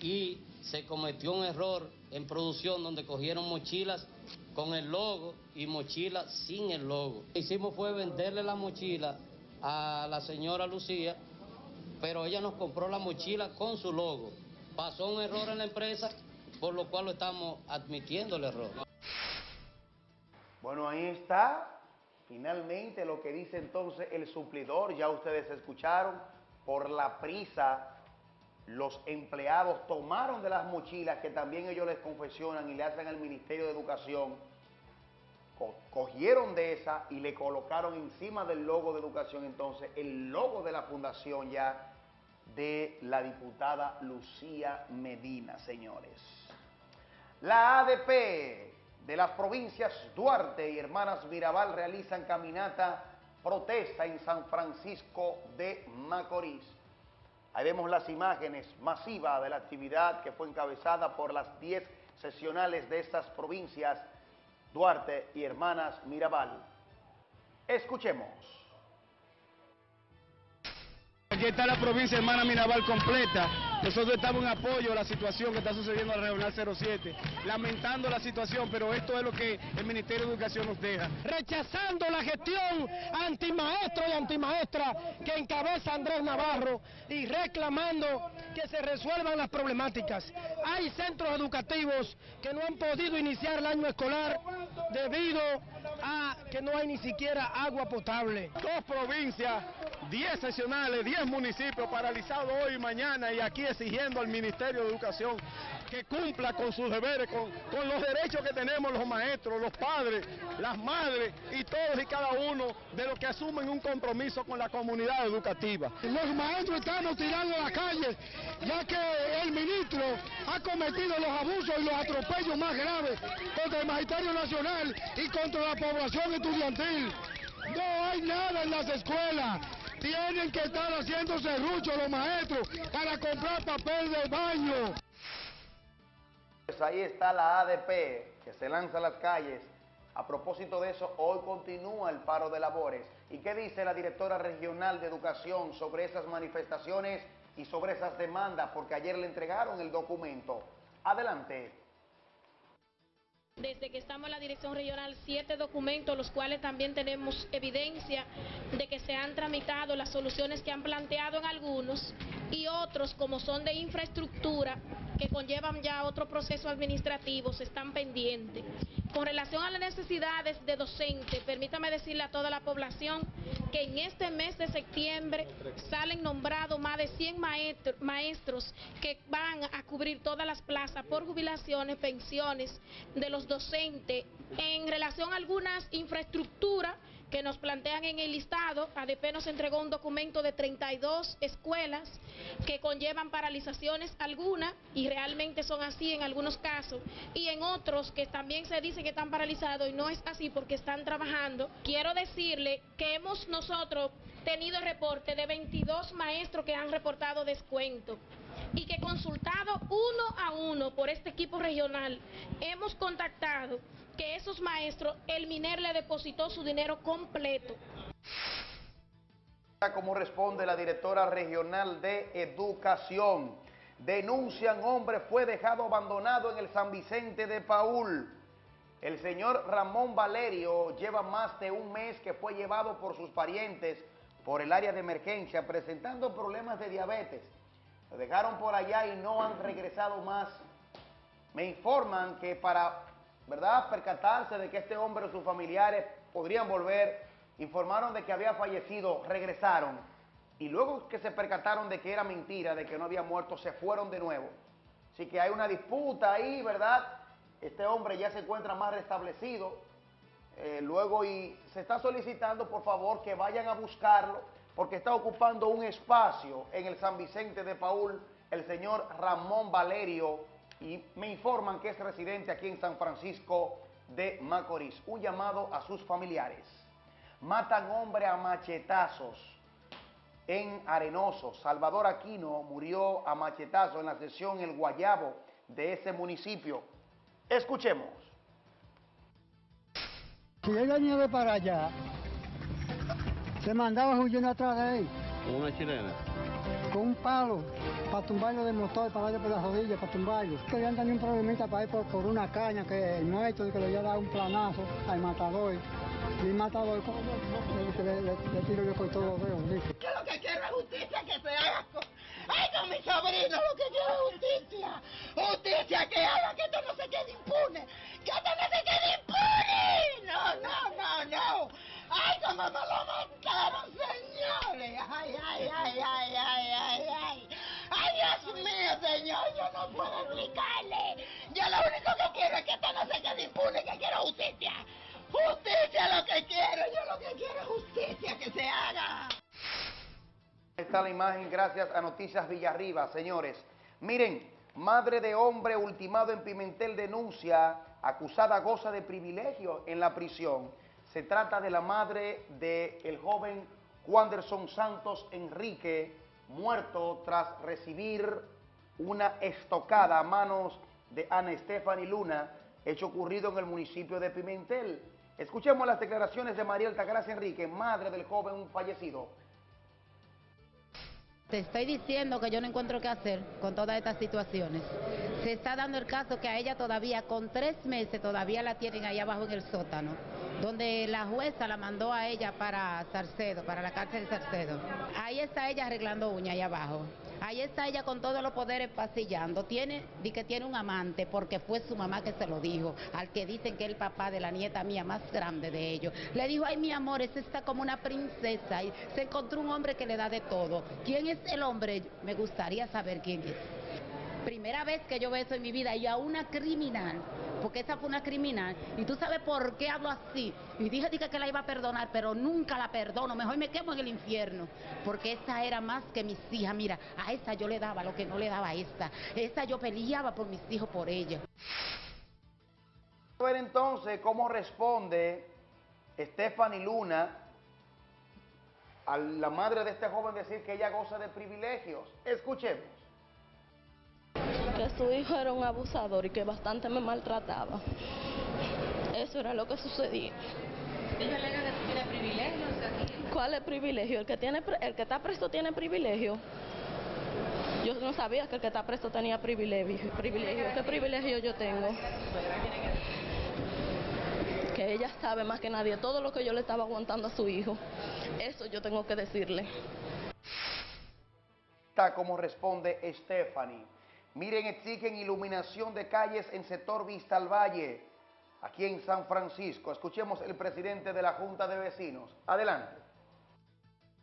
y se cometió un error en producción donde cogieron mochilas con el logo y mochilas sin el logo. Lo que hicimos fue venderle la mochila a la señora Lucía, pero ella nos compró la mochila con su logo. Pasó un error en la empresa, por lo cual lo estamos admitiendo el error. Bueno, ahí está. Finalmente lo que dice entonces el suplidor, ya ustedes escucharon, por la prisa los empleados tomaron de las mochilas que también ellos les confesionan y le hacen al Ministerio de Educación, co- cogieron de esa y le colocaron encima del logo de educación entonces el logo de la fundación ya de la diputada Lucía Medina, señores. La ADP de las provincias Duarte y Hermanas Mirabal realizan caminata protesta en San Francisco de Macorís. Ahí vemos las imágenes masivas de la actividad que fue encabezada por las 10 sesionales de estas provincias, Duarte y Hermanas Mirabal. Escuchemos. Aquí está la provincia hermana Mirabal completa. Nosotros estamos en apoyo a la situación que está sucediendo en la Regional 07, lamentando la situación, pero esto es lo que el Ministerio de Educación nos deja. rechazando la gestión antimaestro y antimaestra que encabeza Andrés Navarro y reclamando que se resuelvan las problemáticas. Hay centros educativos que no han podido iniciar el año escolar debido a que no hay ni siquiera agua potable. Dos provincias, 10 sesionales, 10 municipios paralizados hoy y mañana y aquí exigiendo al Ministerio de Educación que cumpla con sus deberes, con, con los derechos que tenemos los maestros, los padres, las madres y todos y cada uno de los que asumen un compromiso con la comunidad educativa. Los maestros estamos tirando a la calle, ya que el ministro ha cometido los abusos y los atropellos más graves contra el Magisterio Nacional y contra la población estudiantil. No hay nada en las escuelas. Tienen que estar haciendo serrucho los maestros para comprar papel de baño. Pues ahí está la ADP que se lanza a las calles. A propósito de eso, hoy continúa el paro de labores. ¿Y qué dice la directora regional de educación sobre esas manifestaciones y sobre esas demandas? Porque ayer le entregaron el documento. Adelante. Desde que estamos en la dirección regional, siete documentos, los cuales también tenemos evidencia de que se han tramitado las soluciones que han planteado en algunos y otros, como son de infraestructura, que conllevan ya otro proceso administrativo, están pendientes. Con relación a las necesidades de docentes, permítame decirle a toda la población que en este mes de septiembre salen nombrados más de 100 maestro- maestros que van a cubrir todas las plazas por jubilaciones, pensiones de los docentes. En relación a algunas infraestructuras que nos plantean en el listado, ADP nos entregó un documento de 32 escuelas que conllevan paralizaciones algunas, y realmente son así en algunos casos, y en otros que también se dice que están paralizados y no es así porque están trabajando. Quiero decirle que hemos nosotros tenido reporte de 22 maestros que han reportado descuento y que consultado uno a uno por este equipo regional, hemos contactado que esos maestros, el MINER le depositó su dinero completo. Como responde la directora regional de educación. Denuncian hombre fue dejado abandonado en el San Vicente de Paul. El señor Ramón Valerio lleva más de un mes que fue llevado por sus parientes por el área de emergencia presentando problemas de diabetes. Lo dejaron por allá y no han regresado más. Me informan que para, ¿verdad?, percatarse de que este hombre o sus familiares podrían volver, informaron de que había fallecido, regresaron. Y luego que se percataron de que era mentira, de que no había muerto, se fueron de nuevo. Así que hay una disputa ahí, ¿verdad? Este hombre ya se encuentra más restablecido. Eh, luego y se está solicitando, por favor, que vayan a buscarlo, porque está ocupando un espacio en el San Vicente de Paul, el señor Ramón Valerio, y me informan que es residente aquí en San Francisco de Macorís. Un llamado a sus familiares. Matan hombre a machetazos en Arenoso. Salvador Aquino murió a machetazo en la sesión El Guayabo de ese municipio. Escuchemos. Si él venía de para allá, se mandaba huyendo atrás de él. Una chilena. Con un palo para tumbarlo del motor, para darle por las rodillas, para tumbarlo. Querían tener un problemita para ir por, por una caña que el maestro que le dado un planazo al matador. Y el matador le, le, le, le tiro yo por todos los dedos. dice. Yo lo que quiero es justicia que se haga con, ay, con mi sobrino, lo que quiero es justicia. Justicia que haga que esto no se quede impune. Que esto no se quede impune. No, no, no, no. Ay, cómo me lo mataron, señores. Ay, ay, ay, ay, ay, ay, ay. Ay, Dios mío, señor, yo no puedo explicarle. Yo lo único que quiero es que esto no se quede impune, que quiero justicia. Justicia lo que quiero, yo lo que quiero es justicia, que se haga. Está la imagen gracias a Noticias Villarriba, señores. Miren, madre de hombre ultimado en Pimentel denuncia, acusada goza de privilegio en la prisión. Se trata de la madre del joven Wanderson Santos Enrique, muerto tras recibir una estocada a manos de Ana Stephanie Luna, hecho ocurrido en el municipio de Pimentel. Escuchemos las declaraciones de María Altagracia Enrique, madre del joven fallecido. Te estoy diciendo que yo no encuentro qué hacer con todas estas situaciones. Se está dando el caso que a ella todavía, con tres meses, todavía la tienen ahí abajo en el sótano, donde la jueza la mandó a ella para Sarcedo, para la cárcel de Sarcedo. Ahí está ella arreglando uñas ahí abajo. Ahí está ella con todos los poderes pasillando. Tiene, di que tiene un amante porque fue su mamá que se lo dijo, al que dicen que es el papá de la nieta mía más grande de ellos. Le dijo, ay mi amor, esa está como una princesa y se encontró un hombre que le da de todo. ¿Quién es el hombre? Me gustaría saber quién es. Primera vez que yo veo eso en mi vida y a una criminal, porque esa fue una criminal, y tú sabes por qué hablo así. Y dije, dije que la iba a perdonar, pero nunca la perdono, mejor me quemo en el infierno, porque esa era más que mis hijas. Mira, a esa yo le daba lo que no le daba a esta. Esta yo peleaba por mis hijos, por ella. A ver entonces cómo responde Stephanie Luna a la madre de este joven decir que ella goza de privilegios. Escuchemos. Que su hijo era un abusador y que bastante me maltrataba. Eso era lo que sucedía. Ella alega que tú tienes privilegios aquí. ¿Cuál es el privilegio? El que, tiene, el que está preso tiene privilegio. Yo no sabía que el que está preso tenía privilegio. privilegio. ¿Qué privilegio yo tengo? Que ella sabe más que nadie todo lo que yo le estaba aguantando a su hijo. Eso yo tengo que decirle. Está como responde Stephanie. Miren, exigen iluminación de calles en sector Vista al Valle, aquí en San Francisco. Escuchemos el presidente de la Junta de Vecinos. Adelante.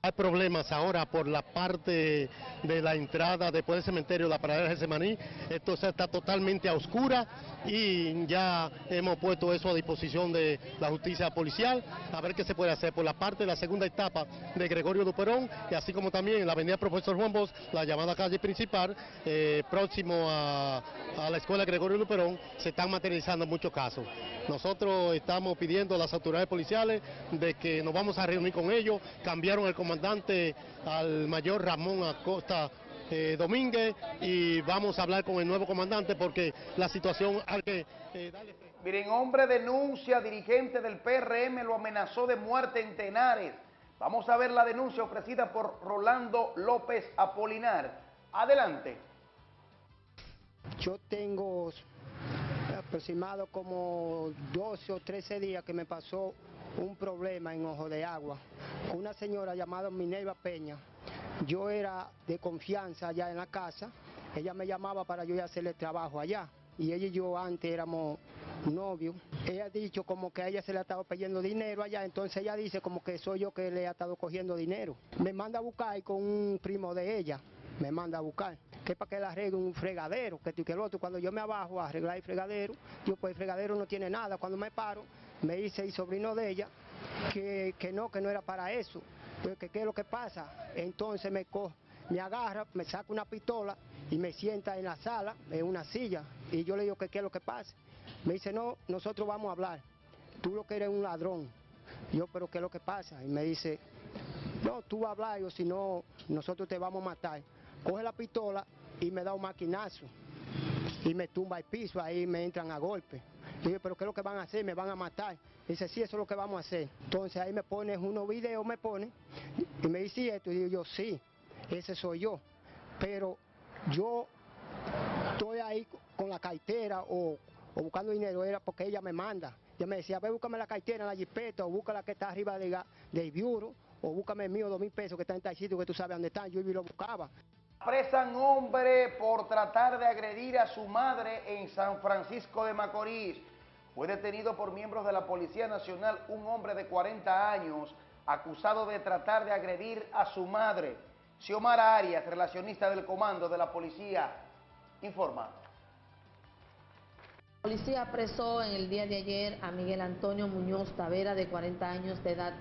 Hay problemas ahora por la parte de la entrada después del cementerio de la Pradera de Getsemaní. Esto está totalmente a oscura y ya hemos puesto eso a disposición de la justicia policial a ver qué se puede hacer por la parte de la segunda etapa de Gregorio Duperón y así como también en la avenida Profesor Juan Bosch, la llamada calle principal, eh, próximo a, a la escuela Gregorio Duperón, se están materializando muchos casos. Nosotros estamos pidiendo a las autoridades policiales de que nos vamos a reunir con ellos, cambiaron el comandante al mayor Ramón Acosta eh, Domínguez y vamos a hablar con el nuevo comandante porque la situación hay que eh, darle... Miren, hombre denuncia, dirigente del PRM lo amenazó de muerte en Tenares. Vamos a ver la denuncia ofrecida por Rolando López Apolinar. Adelante. Yo tengo aproximado como 12 o 13 días que me pasó un problema en Ojo de Agua una señora llamada Minerva Peña. Yo era de confianza allá en la casa, ella me llamaba para yo hacerle trabajo allá y ella y yo antes éramos novios. Ella ha dicho como que a ella se le ha estado pidiendo dinero allá, entonces ella dice como que soy yo que le ha estado cogiendo dinero. Me manda a buscar con un primo de ella, me manda a buscar, que para que le arregle un fregadero, que tú que el otro. Cuando yo me abajo a arreglar el fregadero, yo pues el fregadero no tiene nada. Cuando me paro, me dice el sobrino de ella que, que no, que no era para eso. Pues, que qué es lo que pasa. Entonces me coge, me agarra, me saca una pistola y me sienta en la sala, en una silla. Y yo le digo que qué es lo que pasa. Me dice, no, nosotros vamos a hablar. Tú lo que eres un ladrón. Yo, pero ¿qué es lo que pasa? Y me dice, no, tú vas a hablar o si no, nosotros te vamos a matar. Coge la pistola y me da un maquinazo y me tumba el piso, ahí me entran a golpe. Yo digo, pero ¿qué es lo que van a hacer? Me van a matar. Dice, sí, eso es lo que vamos a hacer. Entonces ahí me pones unos videos, me pone, y me dice esto, y digo yo, sí, ese soy yo. Pero yo estoy ahí con la cartera o, o buscando dinero, era porque ella me manda. Ella me decía, ve, búscame la cartera la jipeta, o busca la que está arriba de, del bureau, o búscame el mío, dos mil pesos que está en tal sitio que tú sabes dónde están. Yo y lo buscaba. Apresan hombre por tratar de agredir a su madre en San Francisco de Macorís. Fue detenido por miembros de la Policía Nacional un hombre de 40 años acusado de tratar de agredir a su madre. Xiomara Arias, relacionista del comando de la policía, informa. La policía apresó en el día de ayer a Miguel Antonio Muñoz Tavera, de 40 años de edad,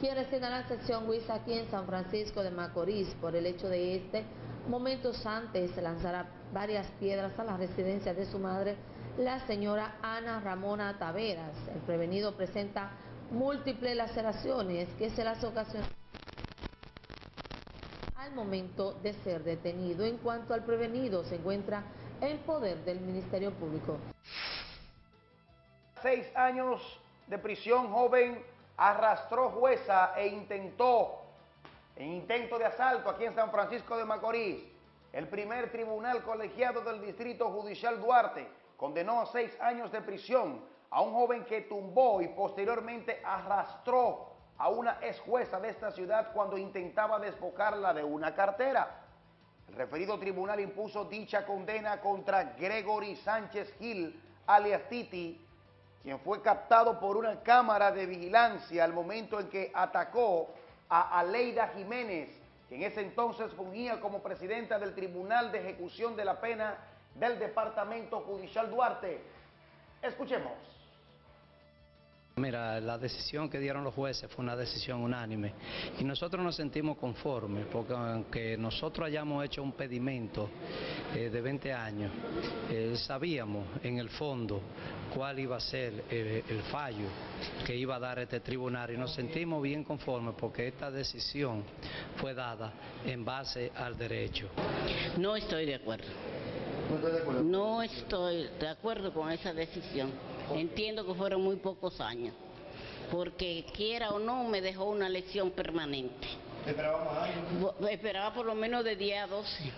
quien reside en la sección Huiza aquí en San Francisco de Macorís, por el hecho de este, momentos antes se lanzara varias piedras a la residencia de su madre, la señora Ana Ramona Taveras. El prevenido presenta múltiples laceraciones que se las ocasionan al momento de ser detenido. En cuanto al prevenido, se encuentra en poder del Ministerio Público. Seis años de prisión, joven arrastró jueza e intentó, en intento de asalto aquí en San Francisco de Macorís, el primer tribunal colegiado del Distrito Judicial Duarte condenó a seis años de prisión a un joven que tumbó y posteriormente arrastró a una ex jueza de esta ciudad cuando intentaba despojarla de una cartera. El referido tribunal impuso dicha condena contra Gregory Sánchez Gil, alias Titi, quien fue captado por una cámara de vigilancia al momento en que atacó a Aleida Jiménez, que en ese entonces fungía como presidenta del Tribunal de Ejecución de la Pena del Departamento Judicial Duarte. Escuchemos. Mira, la decisión que dieron los jueces fue una decisión unánime y nosotros nos sentimos conformes porque aunque nosotros hayamos hecho un pedimento eh, de 20 años, eh, sabíamos en el fondo cuál iba a ser eh, el fallo que iba a dar este tribunal y nos sentimos bien conformes porque esta decisión fue dada en base al derecho. No estoy de acuerdo. No estoy de acuerdo con esa decisión. Entiendo que fueron muy pocos años, porque quiera o no me dejó una lección permanente. ¿Esperaba más años? Esperaba por lo menos de 10 a 12,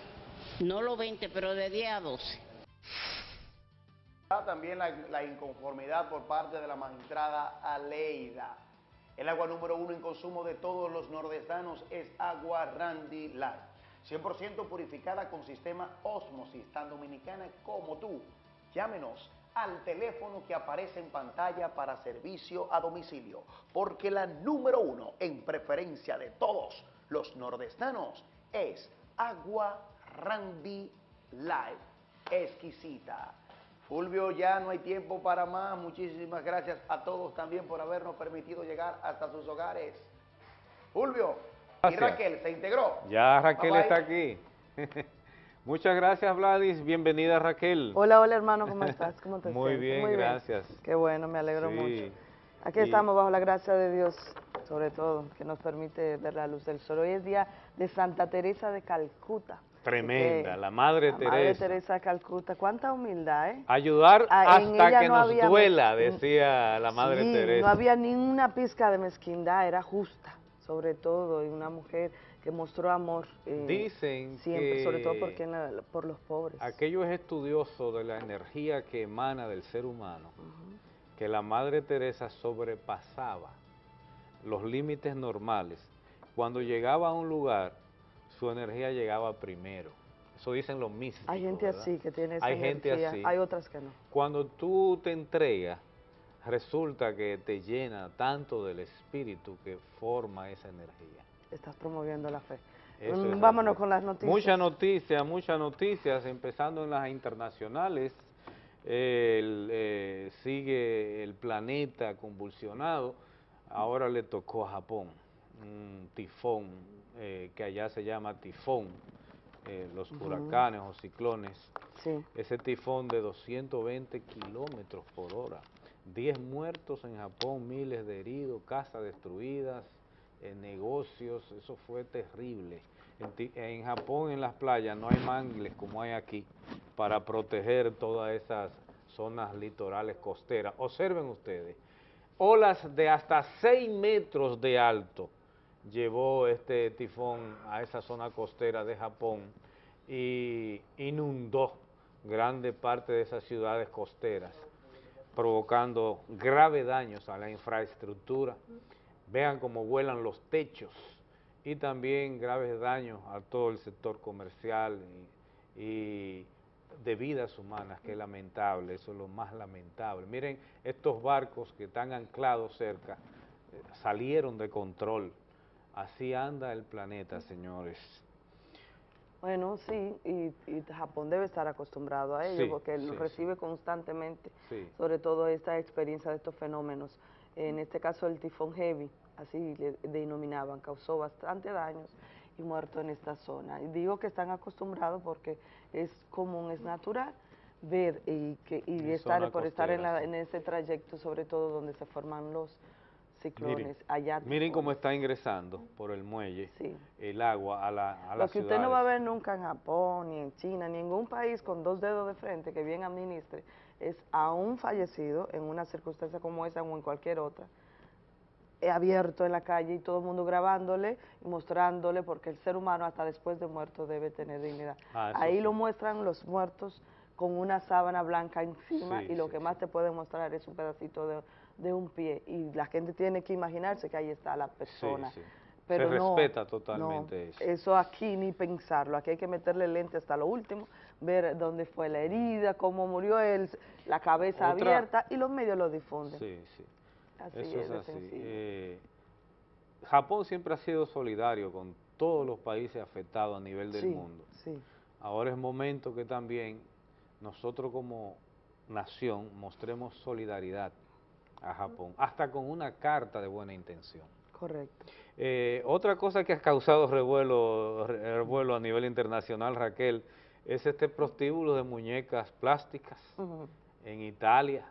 no los 20, pero de 10 a 12. También la, la inconformidad por parte de la magistrada Aleida. El agua número uno en consumo de todos los nordestanos es agua Randy Light. 100% purificada con sistema Osmosis, tan dominicana como tú. Llámenos al teléfono que aparece en pantalla para servicio a domicilio, porque la número uno en preferencia de todos los nordestanos es Agua Randy Light, exquisita. Fulvio, ya no hay tiempo para más. Muchísimas gracias a todos también por habernos permitido llegar hasta sus hogares. Fulvio, y. Raquel, ¿se integró? Ya Raquel Bye, bye. está aquí. Muchas gracias, Vladis. Bienvenida, Raquel. Hola, hola hermano, ¿cómo estás? ¿Cómo te Muy sientes? bien, gracias. Qué bueno, me alegro Sí. mucho. Aquí Y- estamos bajo la gracia de Dios, sobre todo, que nos permite ver la luz del sol. Hoy es día de Santa Teresa de Calcuta. Tremenda, la Madre la Madre Teresa. Teresa de Calcuta. Cuánta humildad, ¿eh? Ayudar Ah, hasta que no nos había duela, decía la Madre Sí, Teresa. no había ni una pizca de mezquindad, era justa, sobre todo, y una mujer que mostró amor. eh, Dicen Siempre, que sobre todo porque na- por los pobres. aquellos estudiosos de la energía que emana del ser humano, que la Madre Teresa sobrepasaba los límites normales. Cuando llegaba a un lugar, su energía llegaba primero. Eso dicen los místicos. Hay gente ¿verdad? así que tiene esa Hay gente energía, así. hay otras que no. Cuando tú te entregas, resulta que te llena tanto del espíritu que forma esa energía. Estás promoviendo la fe. Eso Mm, Vámonos con las noticias. Muchas noticias, muchas noticias, empezando en las internacionales. El, eh, sigue el planeta convulsionado. Ahora le tocó a Japón un tifón eh, que allá se llama tifón, eh, los huracanes o ciclones. Sí. Ese tifón de 220 kilómetros por hora. 10 muertos en Japón, miles de heridos, casas destruidas, en negocios, eso fue terrible. En, en, Japón, en las playas, no hay mangles como hay aquí para proteger todas esas zonas litorales costeras. Observen ustedes, olas de hasta 6 metros de alto llevó este tifón a esa zona costera de Japón y inundó grande parte de esas ciudades costeras, provocando graves daños a la infraestructura. Vean cómo vuelan los techos y también graves daños a todo el sector comercial y, y de vidas humanas, que es lamentable, eso es lo más lamentable. Miren, estos barcos que están anclados cerca eh, salieron de control. Así anda el planeta, señores. Bueno, sí, y, y Japón debe estar acostumbrado a ello, Sí, porque sí, lo recibe constantemente, sobre todo esta experiencia de estos fenómenos. En este caso el tifón heavy, así le denominaban, causó bastante daños y muertos en esta zona. Y digo que están acostumbrados porque es común, es natural ver y, que, y estar por estar en, la- ese trayecto, sobre todo donde se forman los ciclones Miren, allá. miren cómo está ingresando por el muelle el agua a la, a Lo que usted no va a ver nunca en Japón, ni en China, ni en ningún país con dos dedos de frente que bien administre, es a un fallecido en una circunstancia como esa o en cualquier otra, eh, abierto en la calle y todo el mundo grabándole y mostrándole, porque el ser humano hasta después de muerto debe tener dignidad. Ah, Ahí sí. lo muestran los muertos con una sábana blanca encima Sí, y lo sí, que más te puede mostrar es un pedacito de, de un pie y la gente tiene que imaginarse que ahí está la persona. Pero Se no, respeta no, totalmente eso. eso aquí ni pensarlo, aquí hay que meterle lente hasta lo último, ver dónde fue la herida, cómo murió él, la cabeza Otra- abierta y los medios lo difunden. Sí, sí. Así Eso es así. Eh, Japón siempre ha sido solidario con todos los países afectados a nivel del Sí, mundo. sí. Ahora es momento que también nosotros como nación mostremos solidaridad a Japón, hasta con una carta de buena intención. Correcto. Eh, otra cosa que ha causado revuelo, re- revuelo a nivel internacional, Raquel, es este prostíbulo de muñecas plásticas en Italia.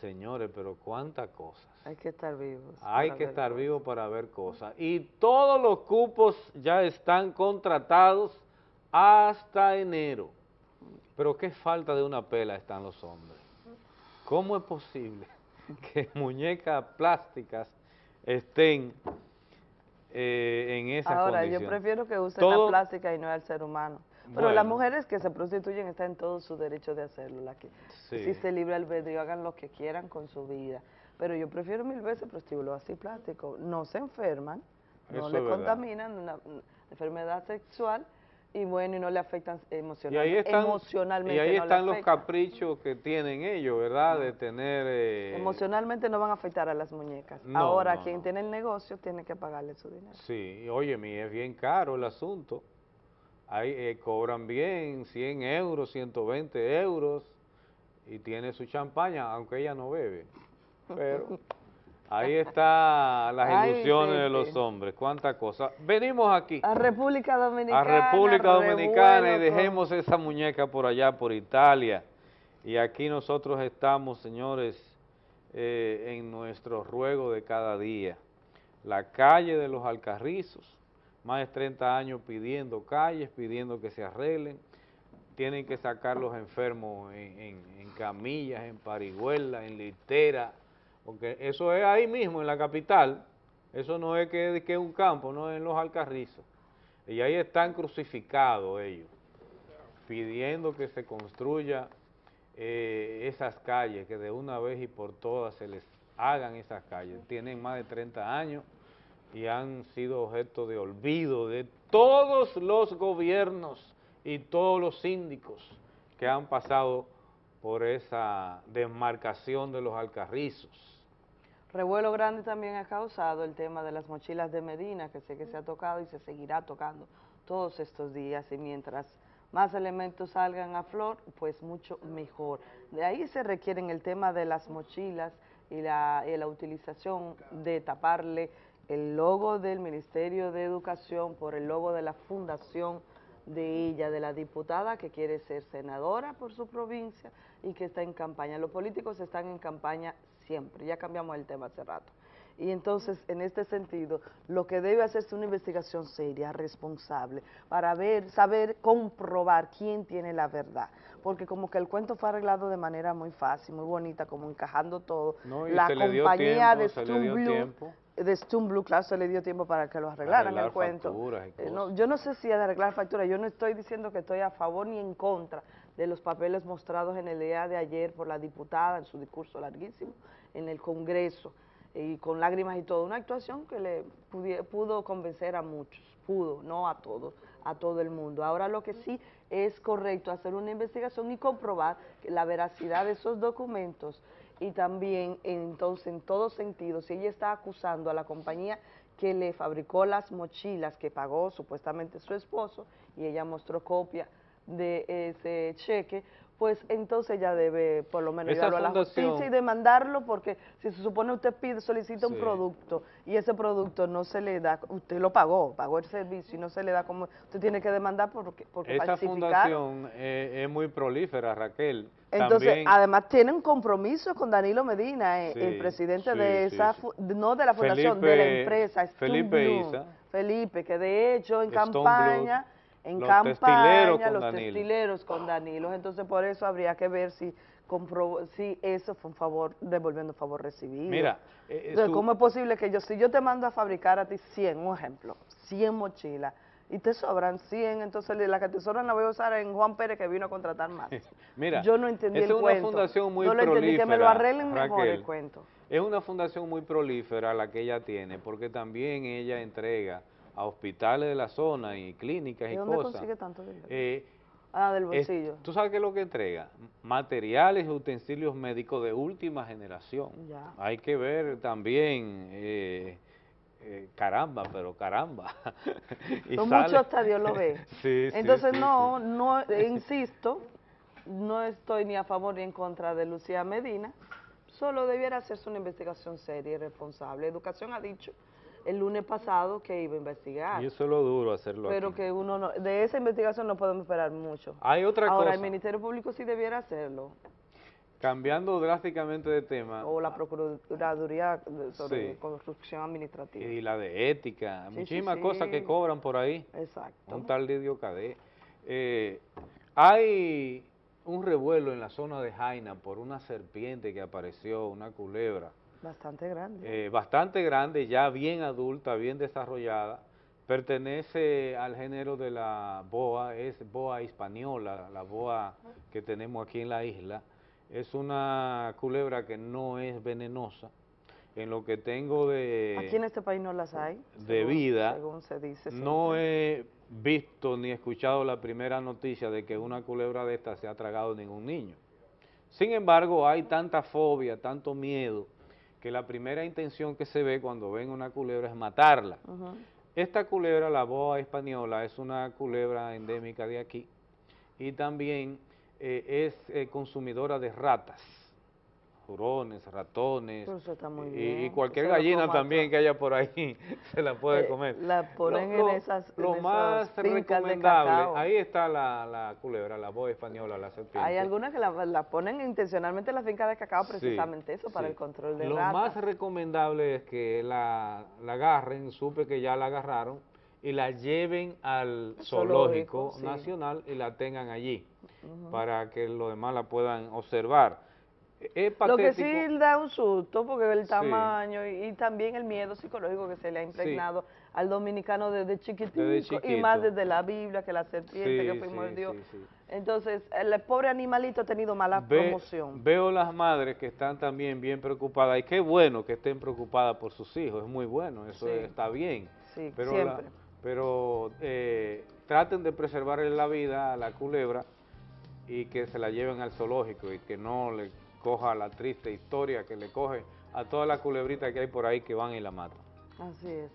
Señores, pero cuántas cosas. Hay que estar vivos. Hay que estar cosas. vivo para ver cosas. Y todos los cupos ya están contratados hasta enero. Pero qué falta de una pela están los hombres. ¿Cómo es posible que muñecas plásticas estén eh, en esa Ahora, yo prefiero que usen Todo- la plástica y no al ser humano. Pero Bueno. las mujeres que se prostituyen están en todo su derecho de hacerlo. La que Sí. existe libre albedrío, hagan lo que quieran con su vida. Pero yo prefiero mil veces prostíbulos así plásticos. No se enferman, no Eso le contaminan una, una enfermedad sexual y bueno, y no le afectan Y emocional, ahí están, emocionalmente. y ahí no están los caprichos que tienen ellos, ¿verdad? De tener... eh, Emocionalmente no van a afectar a las muñecas. No, Ahora, no, quien tiene el negocio tiene que pagarle su dinero. Sí, oye, mi es bien caro el asunto. Ahí eh, cobran bien, 100 euros, 120 euros, y tiene su champaña, aunque ella no bebe. Pero ahí está las Ay, ilusiones de los hombres, cuántas cosas. Venimos aquí A República a Dominicana. República Dominicana y con- dejemos esa muñeca por allá, por Italia. Y aquí nosotros estamos, señores, eh, en nuestro ruego de cada día. La calle de los Alcarrizos, más de 30 años pidiendo calles, pidiendo que se arreglen. Tienen que sacar los enfermos en, en- en camillas, en parihuelas, en litera, porque eso es ahí mismo, en la capital. Eso no es que, es un campo, no es en los Alcarrizos. Y ahí están crucificados ellos, pidiendo que se construya eh, esas calles, que de una vez y por todas se les hagan esas calles. Tienen más de 30 años y han sido objeto de olvido de todos los gobiernos y todos los síndicos que han pasado por esa demarcación de los Alcarrizos. Revuelo grande también ha causado el tema de las mochilas de Medina, que sé que se ha tocado y se seguirá tocando todos estos días y mientras más elementos salgan a flor, pues mucho mejor. De ahí se requieren el tema de las mochilas y la, y la utilización de taparle el logo del Ministerio de Educación por el logo de la fundación de ella, de la diputada que quiere ser senadora por su provincia y que está en campaña. Los políticos están en campaña siempre, ya cambiamos el tema hace rato. Y entonces, en este sentido, lo que debe hacerse una investigación seria, responsable, para ver, saber, comprobar quién tiene la verdad. Porque como que el cuento fue arreglado de manera muy fácil, muy bonita, como encajando todo. No, y la compañía tiempo, de se le Stone dio Blue, tiempo. de Stone Blue, claro, se le dio tiempo para que lo arreglaran el cuento. facturas Eh, no, yo no sé si es de arreglar factura, yo no estoy diciendo que estoy a favor ni en contra de los papeles mostrados en el día de ayer por la diputada en su discurso larguísimo en el Congreso y con lágrimas y todo, una actuación que le pudo convencer a muchos, pudo, no a todos, a todo el mundo. Ahora lo que sí es correcto hacer una investigación y comprobar la veracidad de esos documentos y también entonces en todo sentido, si ella está acusando a la compañía que le fabricó las mochilas que pagó supuestamente su esposo y ella mostró copia de ese cheque, pues entonces ella debe por lo menos llevarlo a la justicia y demandarlo porque si se supone usted pide, solicita un producto y ese producto no se le da, usted lo pagó, pagó el servicio y no se le da como, usted tiene que demandar porque, porque Esa fundación eh, es muy prolífera, Raquel. Entonces, También, además tiene un compromiso con Danilo Medina, eh, Sí, el presidente sí, de esa, no de la fundación, de la empresa, Felipe Blue. Isa. Felipe, que de hecho en Stone campaña, Blue, en los campaña, los Danilo. testileros con Danilo. Entonces, por eso habría que ver si comprobó, si eso fue un favor, devolviendo un favor recibido. Mira, eh, Entonces, su- ¿cómo es posible que yo, si yo te mando a fabricar a ti 100, un ejemplo, 100 mochilas, y te sobran 100, entonces la que te sobran la voy a usar en Juan Pérez que vino a contratar más. mira, yo no entendí el es una cuento. fundación muy no lo entendí, que me lo arreglen mejor el cuento. Es una fundación muy prolífera la que ella tiene, porque también ella entrega a hospitales de la zona y clínicas ¿De y dónde cosas. consigue tanto dinero? Eh, ah, del es- bolsillo. ¿Tú sabes qué es lo que entrega? Materiales y utensilios médicos de última generación. Ya. Hay que ver también, eh, eh, caramba, pero caramba. Y Son sale- muchos hasta Dios lo ve. Sí, Entonces, sí, no, no, insisto, no estoy ni a favor ni en contra de Lucía Medina, solo debiera hacerse una investigación seria y responsable. Educación ha dicho el lunes pasado que iba a investigar, Y eso es lo duro hacerlo pero aquí. que uno no, de esa investigación no podemos esperar mucho. Hay otra Ahora, cosa. el Ministerio Público sí debiera hacerlo, Cambiando drásticamente de tema, o la Procuraduría sobre Sí. Corrupción Administrativa. y la de ética, sí, muchísimas sí. cosas que cobran por ahí. Exacto. Un tal Lidio Cadé. Eh, hay un revuelo en la zona de Jaina por una serpiente que apareció, una culebra, Bastante grande. eh, bastante grande, ya bien adulta, bien desarrollada, pertenece al género de la boa, es boa hispaniola, la boa que tenemos aquí en la isla. Es una culebra que no es venenosa. En lo que tengo de Aquí en este país no las hay. de según- vida, Según se dice. no he visto ni escuchado la primera noticia de que una culebra de esta se ha tragado ningún niño. Sin embargo, hay tanta fobia, tanto miedo, que la primera intención que se ve cuando ven una culebra es matarla. Esta culebra, la boa española, es una culebra endémica de aquí y también eh, es eh, consumidora de ratas, jurones, ratones y- cualquier gallina también que haya por ahí se la puede Eh, comer. la ponen Lo- en esas- Lo más recomendable, ahí está la, la culebra, la boa española, la serpiente. Hay algunas que la, la ponen intencionalmente en la finca de cacao, Sí, precisamente eso, para sí. el control de Lo ratas. más recomendable es que la, la agarren, supe que ya la agarraron, y la lleven al zoológico, Zoológico, sí. nacional y la tengan allí, para que los demás la puedan observar. Es Lo que sí da un susto, porque el tamaño y, y también el miedo psicológico que se le ha impregnado al dominicano desde chiquitico, Desde y más desde la Biblia, que la serpiente que Sí, sí, sí. Entonces, el pobre animalito ha tenido mala Ve- promoción. Veo las madres que están también bien preocupadas y qué bueno que estén preocupadas por sus hijos, es muy bueno, eso está bien. Sí, pero siempre. la- pero eh, traten de preservarle la vida a la culebra y que se la lleven al zoológico y que no le coja la triste historia que le coge a todas las culebritas que hay por ahí que van y la matan. Así es.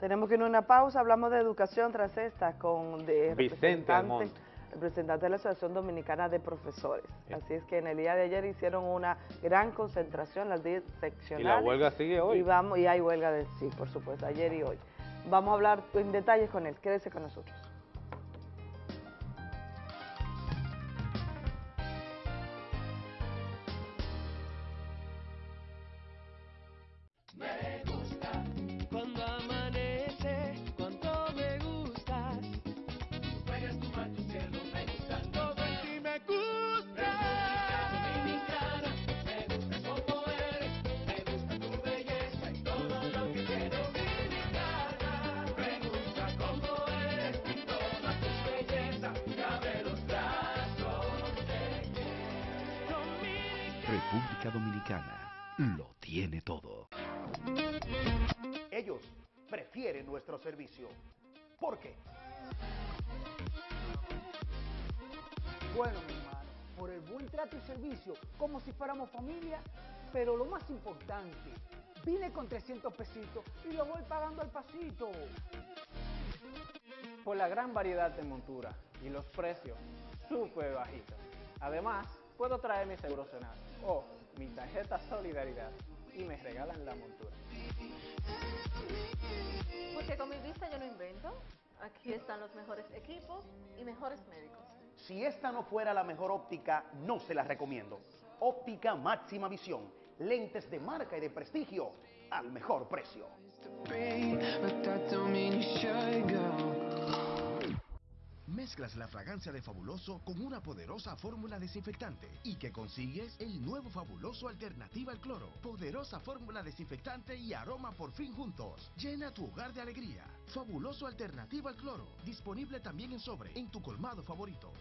Tenemos que ir a una pausa, hablamos de educación tras esta con de Vicente representante, representante de la Asociación Dominicana de Profesores. Así es que en el día de ayer hicieron una gran concentración, las 10 seccionales. Y la huelga sigue hoy. Y, vamos, y hay huelga de sí, por supuesto, ayer y hoy. Vamos a hablar en detalles con él, quédese con nosotros. Como familia, pero lo más importante, vine con 300 pesitos y lo voy pagando al pasito. Por la gran variedad de monturas y los precios súper bajitos. Además, puedo traer mi seguro Senado o mi tarjeta Solidaridad y me regalan la montura. Porque con mi vista yo no invento. Aquí están los mejores equipos y mejores médicos. Si esta no fuera la mejor óptica, no se la recomiendo. Óptica máxima visión. Lentes de marca y de prestigio al mejor precio. Mezclas la fragancia de Fabuloso con una poderosa fórmula desinfectante y que consigues el nuevo Fabuloso Alternativa al Cloro. Poderosa fórmula desinfectante y aroma por fin juntos. Llena tu hogar de alegría. Fabuloso Alternativa al Cloro. Disponible también en sobre en tu colmado favorito.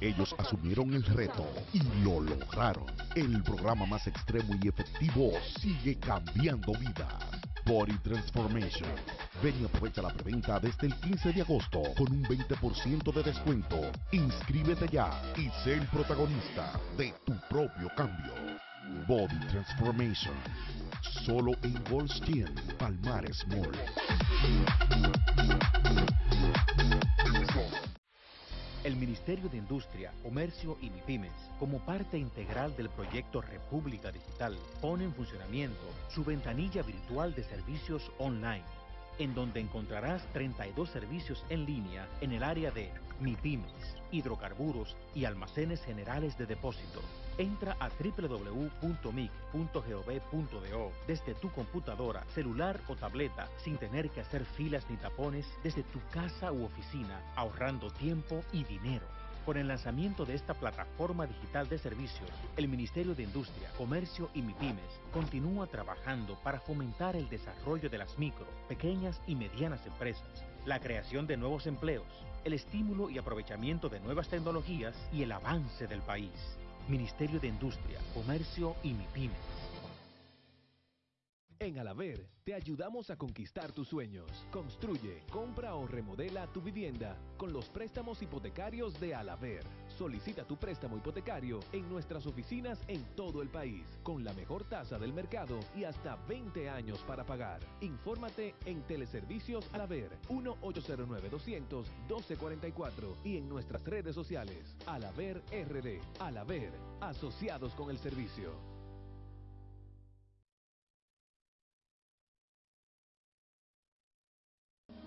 Ellos asumieron el reto y lo lograron. El programa más extremo y efectivo sigue cambiando vidas. Body Transformation. Ven y aprovecha la preventa desde el 15 de agosto con un 20% de descuento. Inscríbete ya y sé el protagonista de tu propio cambio. Body Transformation. Solo en Gold's Gym, Palmares Mall. El Ministerio de Industria, Comercio y MIPIMES, como parte integral del proyecto República Digital, pone en funcionamiento su ventanilla virtual de servicios online, en donde encontrarás 32 servicios en línea en el área de MIPIMES, hidrocarburos y almacenes generales de depósito. Entra a www.mic.gov.do desde tu computadora, celular o tableta sin tener que hacer filas ni tapones desde tu casa u oficina, ahorrando tiempo y dinero. Con el lanzamiento de esta plataforma digital de servicios, el Ministerio de Industria, Comercio y MIPIMES continúa trabajando para fomentar el desarrollo de las micro, pequeñas y medianas empresas, la creación de nuevos empleos, el estímulo y aprovechamiento de nuevas tecnologías y el avance del país. Ministerio de Industria, Comercio y MIPIMES. En Alaver te ayudamos a conquistar tus sueños. Construye, compra o remodela tu vivienda con los préstamos hipotecarios de Alaver. Solicita tu préstamo hipotecario en nuestras oficinas en todo el país, con la mejor tasa del mercado y hasta 20 años para pagar. Infórmate en Teleservicios Alaver 1-809-200-1244 y en nuestras redes sociales Alaver RD. Alaver, asociados con el servicio.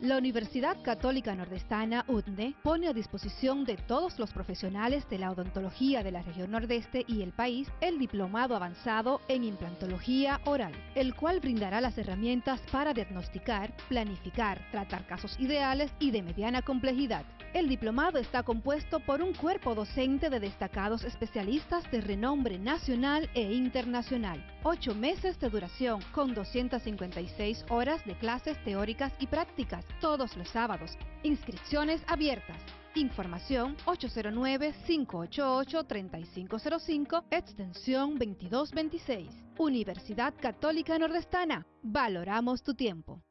La Universidad Católica Nordestana, UTNE, pone a disposición de todos los profesionales de la odontología de la región nordeste y el país el diplomado avanzado en implantología oral, el cual brindará las herramientas para diagnosticar, planificar, tratar casos ideales y de mediana complejidad. El diplomado está compuesto por un cuerpo docente de destacados especialistas de renombre nacional e internacional. Ocho meses de duración, con 256 horas de clases teóricas y prácticas, todos los sábados. Inscripciones abiertas. Información 809-588-3505, extensión 2226. Universidad Católica Nordestana. Valoramos tu tiempo.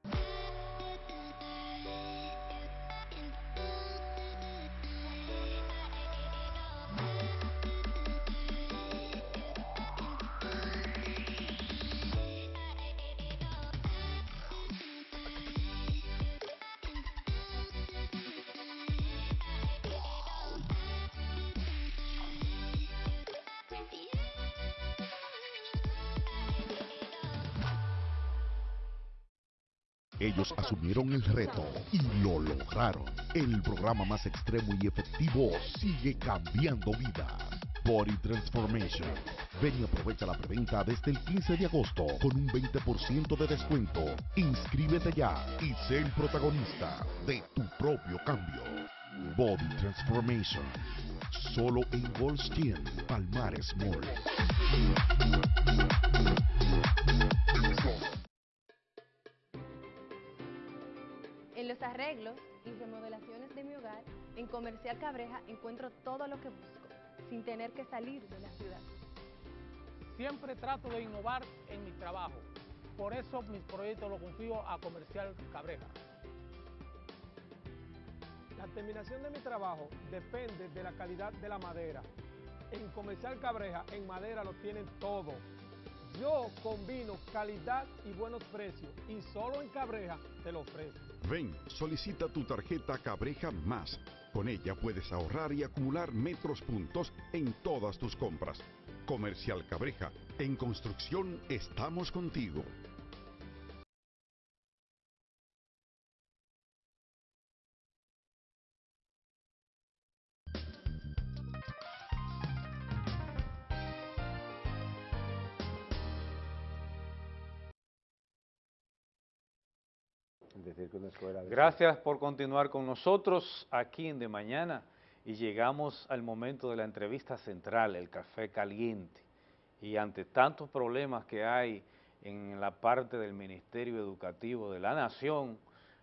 Ellos asumieron el reto y lo lograron. El programa más extremo y efectivo sigue cambiando vidas. Body Transformation. Ven y aprovecha la preventa desde el 15 de agosto con un 20% de descuento. Inscríbete ya y sé el protagonista de tu propio cambio. Body Transformation. Solo en Goldstein, Palmares Mall. Arreglos y remodelaciones de mi hogar, en Comercial Cabreja encuentro todo lo que busco, sin tener que salir de la ciudad. Siempre trato de innovar en mi trabajo. Por eso mis proyectos los confío a Comercial Cabreja. La terminación de mi trabajo depende de la calidad de la madera. En Comercial Cabreja, en madera lo tienen todo. Yo combino calidad y buenos precios y solo en Cabreja te lo ofrezco. Ven, solicita tu tarjeta Cabreja Más. Con ella puedes ahorrar y acumular metros puntos en todas tus compras. Comercial Cabreja, en construcción estamos contigo. Gracias por continuar con nosotros aquí en De Mañana y llegamos al momento de la entrevista central, el café caliente. Y ante tantos problemas que hay en la parte del Ministerio Educativo de la Nación,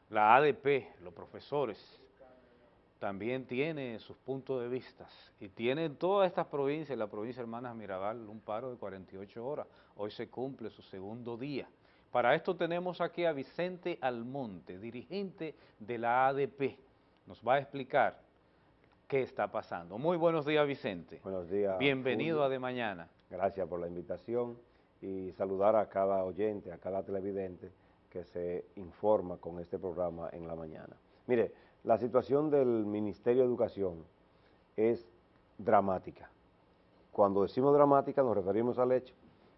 la ADP, los profesores, también tiene sus puntos de vista y tiene en todas estas provincias, la provincia de Hermanas Mirabal, un paro de 48 horas. Hoy se cumple su segundo día. Para esto tenemos aquí a Vicente Almonte, dirigente de la ADP. Nos va a explicar qué está pasando. Muy buenos días, Vicente. Buenos días. Bienvenido a De Mañana. Gracias por la invitación y saludar a cada oyente, a cada televidente que se informa con este programa en la mañana. Mire, la situación del Ministerio de Educación es dramática. Cuando decimos dramática nos referimos al hecho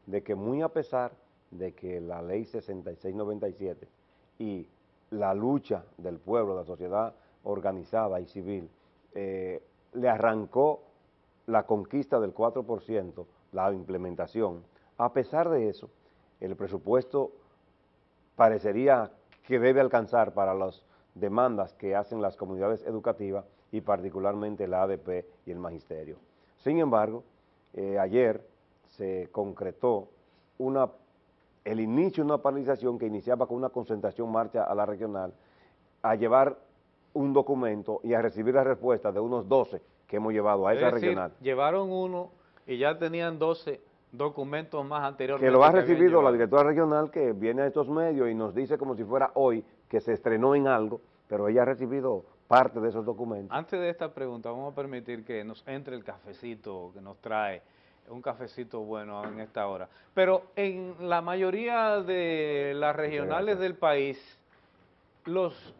de que muy a pesar de que la ley 6697 y la lucha del pueblo, la sociedad organizada y civil, eh, le arrancó la conquista del 4%, la implementación. A pesar de eso, el presupuesto parecería que debe alcanzar para las demandas que hacen las comunidades educativas y particularmente la ADP y el magisterio. Sin embargo, eh, ayer se concretó una el inicio de una paralización que iniciaba con una concentración marcha a la regional, a llevar un documento y a recibir la respuesta de unos 12 que hemos llevado a esa regional. llevaron uno y ya tenían 12 documentos más anteriores. Que lo ha recibido la directora regional que viene a estos medios y nos dice como si fuera hoy que se estrenó en algo, pero ella ha recibido parte de esos documentos. Antes de esta pregunta, vamos a permitir que nos entre el cafecito que nos trae un cafecito bueno en esta hora. Pero en la mayoría de las regionales del país, los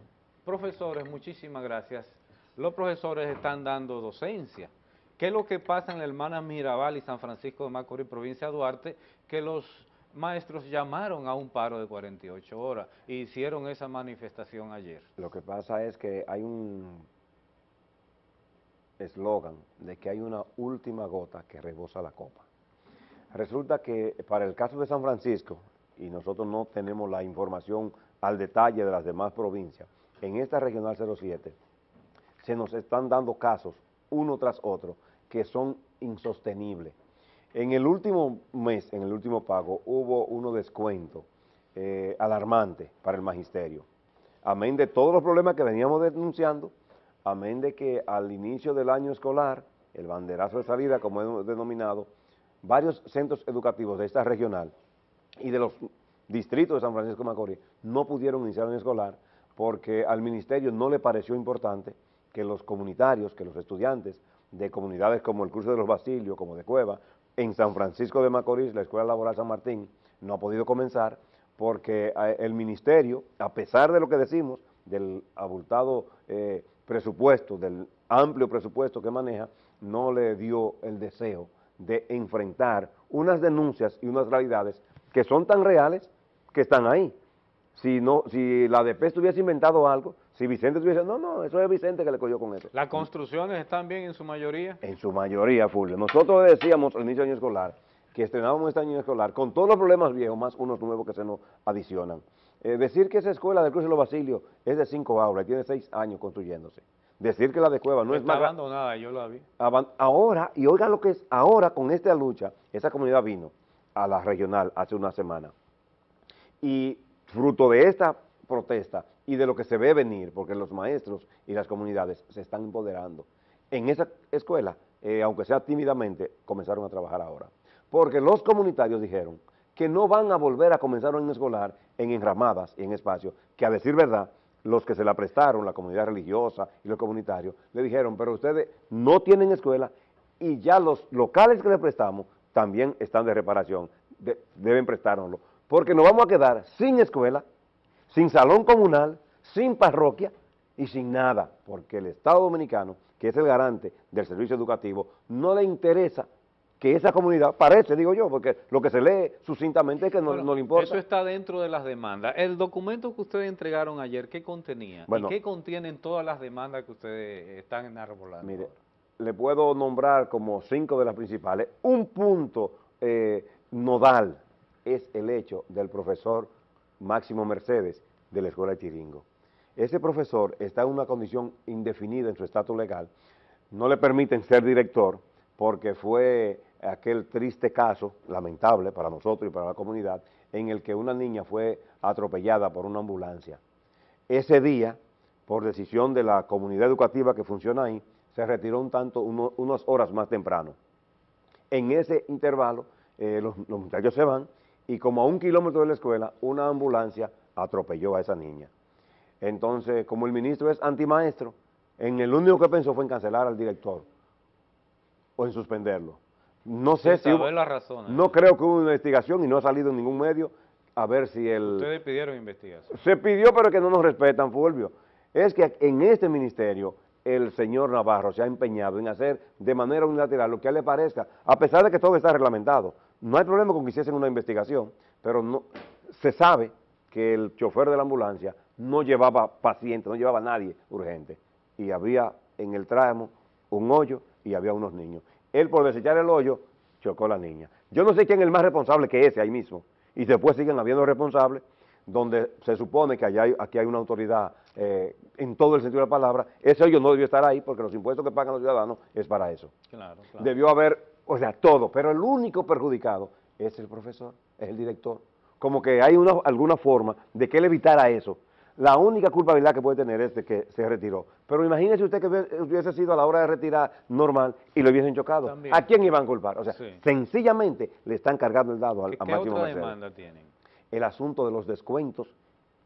profesores, muchísimas gracias, los profesores están dando docencia. ¿Qué es lo que pasa en la hermana Mirabal y San Francisco de Macorís, provincia de Duarte, que los maestros llamaron a un paro de 48 horas e hicieron esa manifestación ayer? Lo que pasa es que hay un eslogan de que hay una última gota que rebosa la copa. Resulta que para el caso de San Francisco, y nosotros no tenemos la información al detalle de las demás provincias, en esta Regional 07 se nos están dando casos uno tras otro que son insostenibles. En el último mes, en el último pago, hubo uno descuento eh, alarmante para el magisterio. Amén de todos los problemas que veníamos denunciando, amén de que al inicio del año escolar, el banderazo de salida, como hemos denominado, varios centros educativos de esta regional y de los distritos de San Francisco de Macorís no pudieron iniciar un escolar porque al ministerio no le pareció importante que los comunitarios, que los estudiantes de comunidades como el Curso de los Basilios, como de Cueva, en San Francisco de Macorís, la Escuela Laboral San Martín, no ha podido comenzar porque eh, el ministerio, a pesar de lo que decimos, del abultado eh, presupuesto, del amplio presupuesto que maneja, no le dio el deseo de enfrentar unas denuncias y unas realidades que son tan reales que están ahí. Si, no, si la ADP estuviese inventado algo, Si Vicente tuviese, no, no, eso es Vicente que le cogió con eso. ¿Las construcciones están bien en su mayoría? En su mayoría, Fulvio. Nosotros decíamos al inicio del año escolar que estrenábamos este año escolar con todos los problemas viejos, más unos nuevos que se nos adicionan. Eh, decir que esa escuela del Cruz de los Basilios es de cinco aulas y tiene seis años construyéndose. Decir que la de Cueva no es Está más... gra- abandonada, yo la vi. Ahora, y oigan lo que es, ahora con esta lucha, esa comunidad vino a la regional hace una semana. Y fruto de esta protesta y de lo que se ve venir, porque los maestros y las comunidades se están empoderando, en esa escuela, eh, aunque sea tímidamente, comenzaron a trabajar ahora. Porque los comunitarios dijeron que no van a volver a comenzar un año escolar en enramadas y en espacios, que a decir verdad, los que se la prestaron, la comunidad religiosa y los comunitarios, le dijeron, pero ustedes no tienen escuela y ya los locales que le prestamos también están de reparación, de- deben prestárnoslo, porque nos vamos a quedar sin escuela, sin salón comunal, sin parroquia y sin nada, porque el Estado Dominicano, que es el garante del servicio educativo, no le interesa que esa comunidad, parece, digo yo, porque lo que se lee sucintamente es que no, Bueno, no le importa. Eso está dentro de las demandas. El documento que ustedes entregaron ayer, ¿qué contenía? Bueno. ¿Y qué contienen todas las demandas que ustedes están enarbolando? Mire, le puedo nombrar como cinco de las principales. Un punto eh, nodal es el hecho del profesor Máximo Mercedes de la Escuela de Tiringo. Ese profesor está en una condición indefinida en su estatus legal. No le permiten ser director porque fue aquel triste caso, lamentable para nosotros y para la comunidad, en el que una niña fue atropellada por una ambulancia. Ese día, por decisión de la comunidad educativa que funciona ahí, se retiró un tanto, unas horas más temprano. En ese intervalo, eh, los, los muchachos se van y como a un kilómetro de la escuela, una ambulancia atropelló a esa niña. Entonces, como el ministro es antimaestro, en el único que pensó fue en cancelar al director o en suspenderlo. No sé si hubo- saber las razones. no creo que hubo una investigación y no ha salido en ningún medio a ver si el... Ustedes pidieron investigación. Se pidió, pero que no nos respetan, Fulvio. Es que en este ministerio el señor Navarro se ha empeñado en hacer de manera unilateral lo que a él le parezca, a pesar de que todo está reglamentado. No hay problema con que hiciesen una investigación, pero no se sabe que el chofer de la ambulancia no llevaba paciente, no llevaba a nadie urgente. Y había en el tramo un hoyo y había unos niños. Él por desechar el hoyo chocó a la niña. Yo no sé quién es el más responsable que ese ahí mismo. Y después siguen habiendo responsables donde se supone que allá hay- aquí hay una autoridad eh, en todo el sentido de la palabra, ese hoyo no debió estar ahí porque los impuestos que pagan los ciudadanos es para eso. Claro, claro. Debió haber, o sea, todo, pero el único perjudicado es el profesor, es el director. Como que hay una, alguna forma de que él evitara eso. La única culpabilidad que puede tener es de que se retiró. Pero imagínese usted que hubiese- sido a la hora de retirar normal y lo hubiesen chocado. También. ¿A quién iban a culpar? O sea, Sí. sencillamente le están cargando el dado al, a ¿Qué Máximo otra Mercedes demanda tienen? el asunto de los descuentos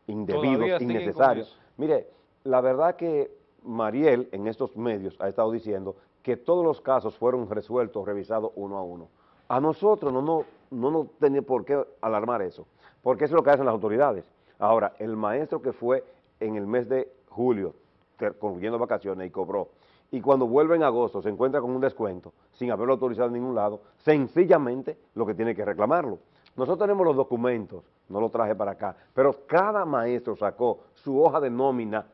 indebidos, innecesarios. Mire, la verdad que Mariel en estos medios ha estado diciendo que todos los casos fueron resueltos, revisados uno a uno. A nosotros no nos no, nos tenía por qué alarmar eso, porque eso es lo que hacen las autoridades. Ahora, el maestro que fue en el mes de julio, concluyendo vacaciones y cobró, y cuando vuelve en agosto se encuentra con un descuento, sin haberlo autorizado en ningún lado, sencillamente lo que tiene que reclamarlo. Nosotros tenemos los documentos, no lo traje para acá, pero cada maestro sacó su hoja de nómina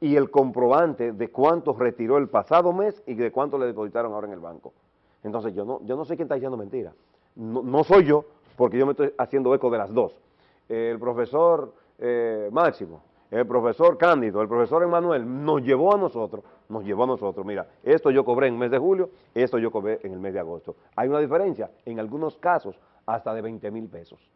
y el comprobante de cuánto retiró el pasado mes y de cuánto le depositaron ahora en el banco. Entonces yo no, yo no sé quién está diciendo mentira. No, no soy yo, porque yo me estoy haciendo eco de las dos. El profesor eh, Máximo, el profesor Cándido, el profesor Emanuel nos llevó a nosotros, nos llevó a nosotros, mira, esto yo cobré en el mes de julio, esto yo cobré en el mes de agosto. Hay una diferencia, en algunos casos, hasta de 20 mil pesos.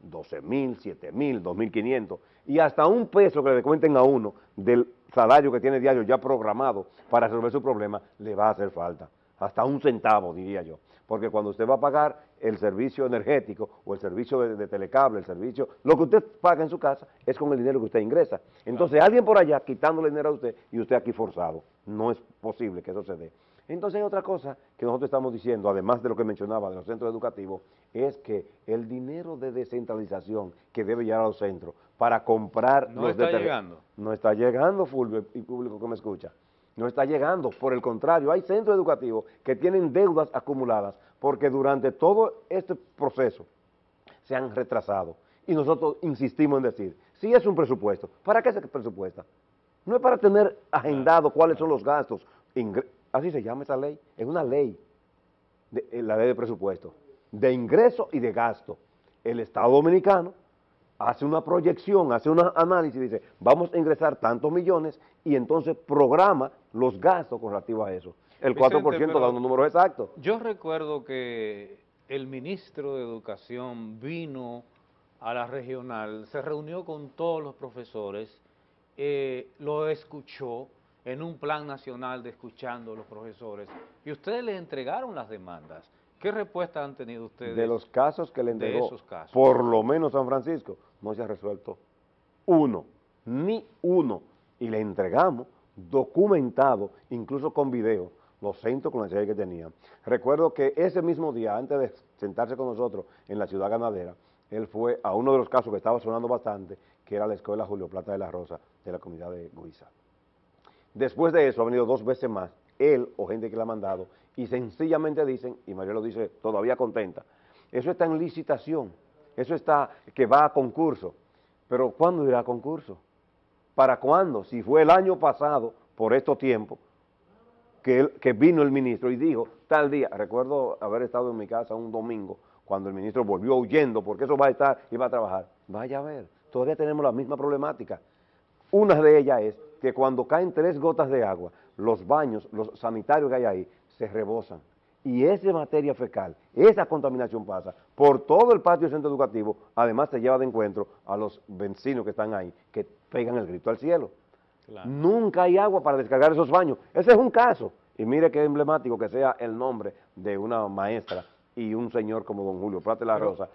12 mil, 7 mil, 2 mil 500 y hasta un peso que le descuenten a uno del salario que tiene diario ya programado para resolver su problema, le va a hacer falta. Hasta un centavo, diría yo. Porque cuando usted va a pagar el servicio energético o el servicio de, de telecable, el servicio, lo que usted paga en su casa es con el dinero que usted ingresa. Entonces alguien por allá quitándole dinero a usted y usted aquí forzado. No es posible que eso se dé. Entonces hay otra cosa que nosotros estamos diciendo, además de lo que mencionaba de los centros educativos, es que el dinero de descentralización que debe llegar a los centros para comprar No los está llegando. No está llegando, Fulvio, y público que me escucha. No está llegando, por el contrario, hay centros educativos que tienen deudas acumuladas porque durante todo este proceso se han retrasado. Y nosotros insistimos en decir, si es un presupuesto, ¿para qué se presupuesta? No es para tener agendado cuáles son los gastos, así se llama esa ley, es una ley, de, eh, la ley de presupuesto, de ingreso y de gasto. El Estado Dominicano hace una proyección, hace un análisis y dice, vamos a ingresar tantos millones y entonces programa los gastos con relativo a eso. El 4% da un número exacto. Yo recuerdo que el ministro de Educación vino a la regional, se reunió con todos los profesores, eh, lo escuchó en un plan nacional de escuchando a los profesores y ustedes le entregaron las demandas. ¿Qué respuesta han tenido ustedes? De los casos que le entregó, por lo menos San Francisco, no se ha resuelto uno, ni uno, y le entregamos documentado, incluso con video, los centros con la serie que tenían. Recuerdo que ese mismo día, antes de sentarse con nosotros en la ciudad ganadera, él fue a uno de los casos que estaba sonando bastante, que era la escuela Julio Plata de la Rosa de la comunidad de Guisa. Después de eso ha venido dos veces más, él o gente que le ha mandado, y sencillamente dicen, y María lo dice todavía contenta, eso está en licitación, eso está que va a concurso, pero ¿cuándo irá a concurso? ¿Para cuándo? Si fue el año pasado, por estos tiempos, que, vino el ministro y dijo, tal día, recuerdo haber estado en mi casa un domingo, cuando el ministro volvió huyendo, porque eso va a estar y va a trabajar, vaya a ver, todavía tenemos la misma problemática. Una de ellas es que cuando caen tres gotas de agua, los baños, los sanitarios que hay ahí, se rebosan. Y esa materia fecal, esa contaminación pasa por todo el patio centro educativo, además se lleva de encuentro a los vecinos que están ahí, que pegan el grito al cielo. Nunca hay agua para descargar esos baños. Ese es un caso. Y mire qué emblemático que sea el nombre de una maestra y un señor como don Julio Plata la Rosa,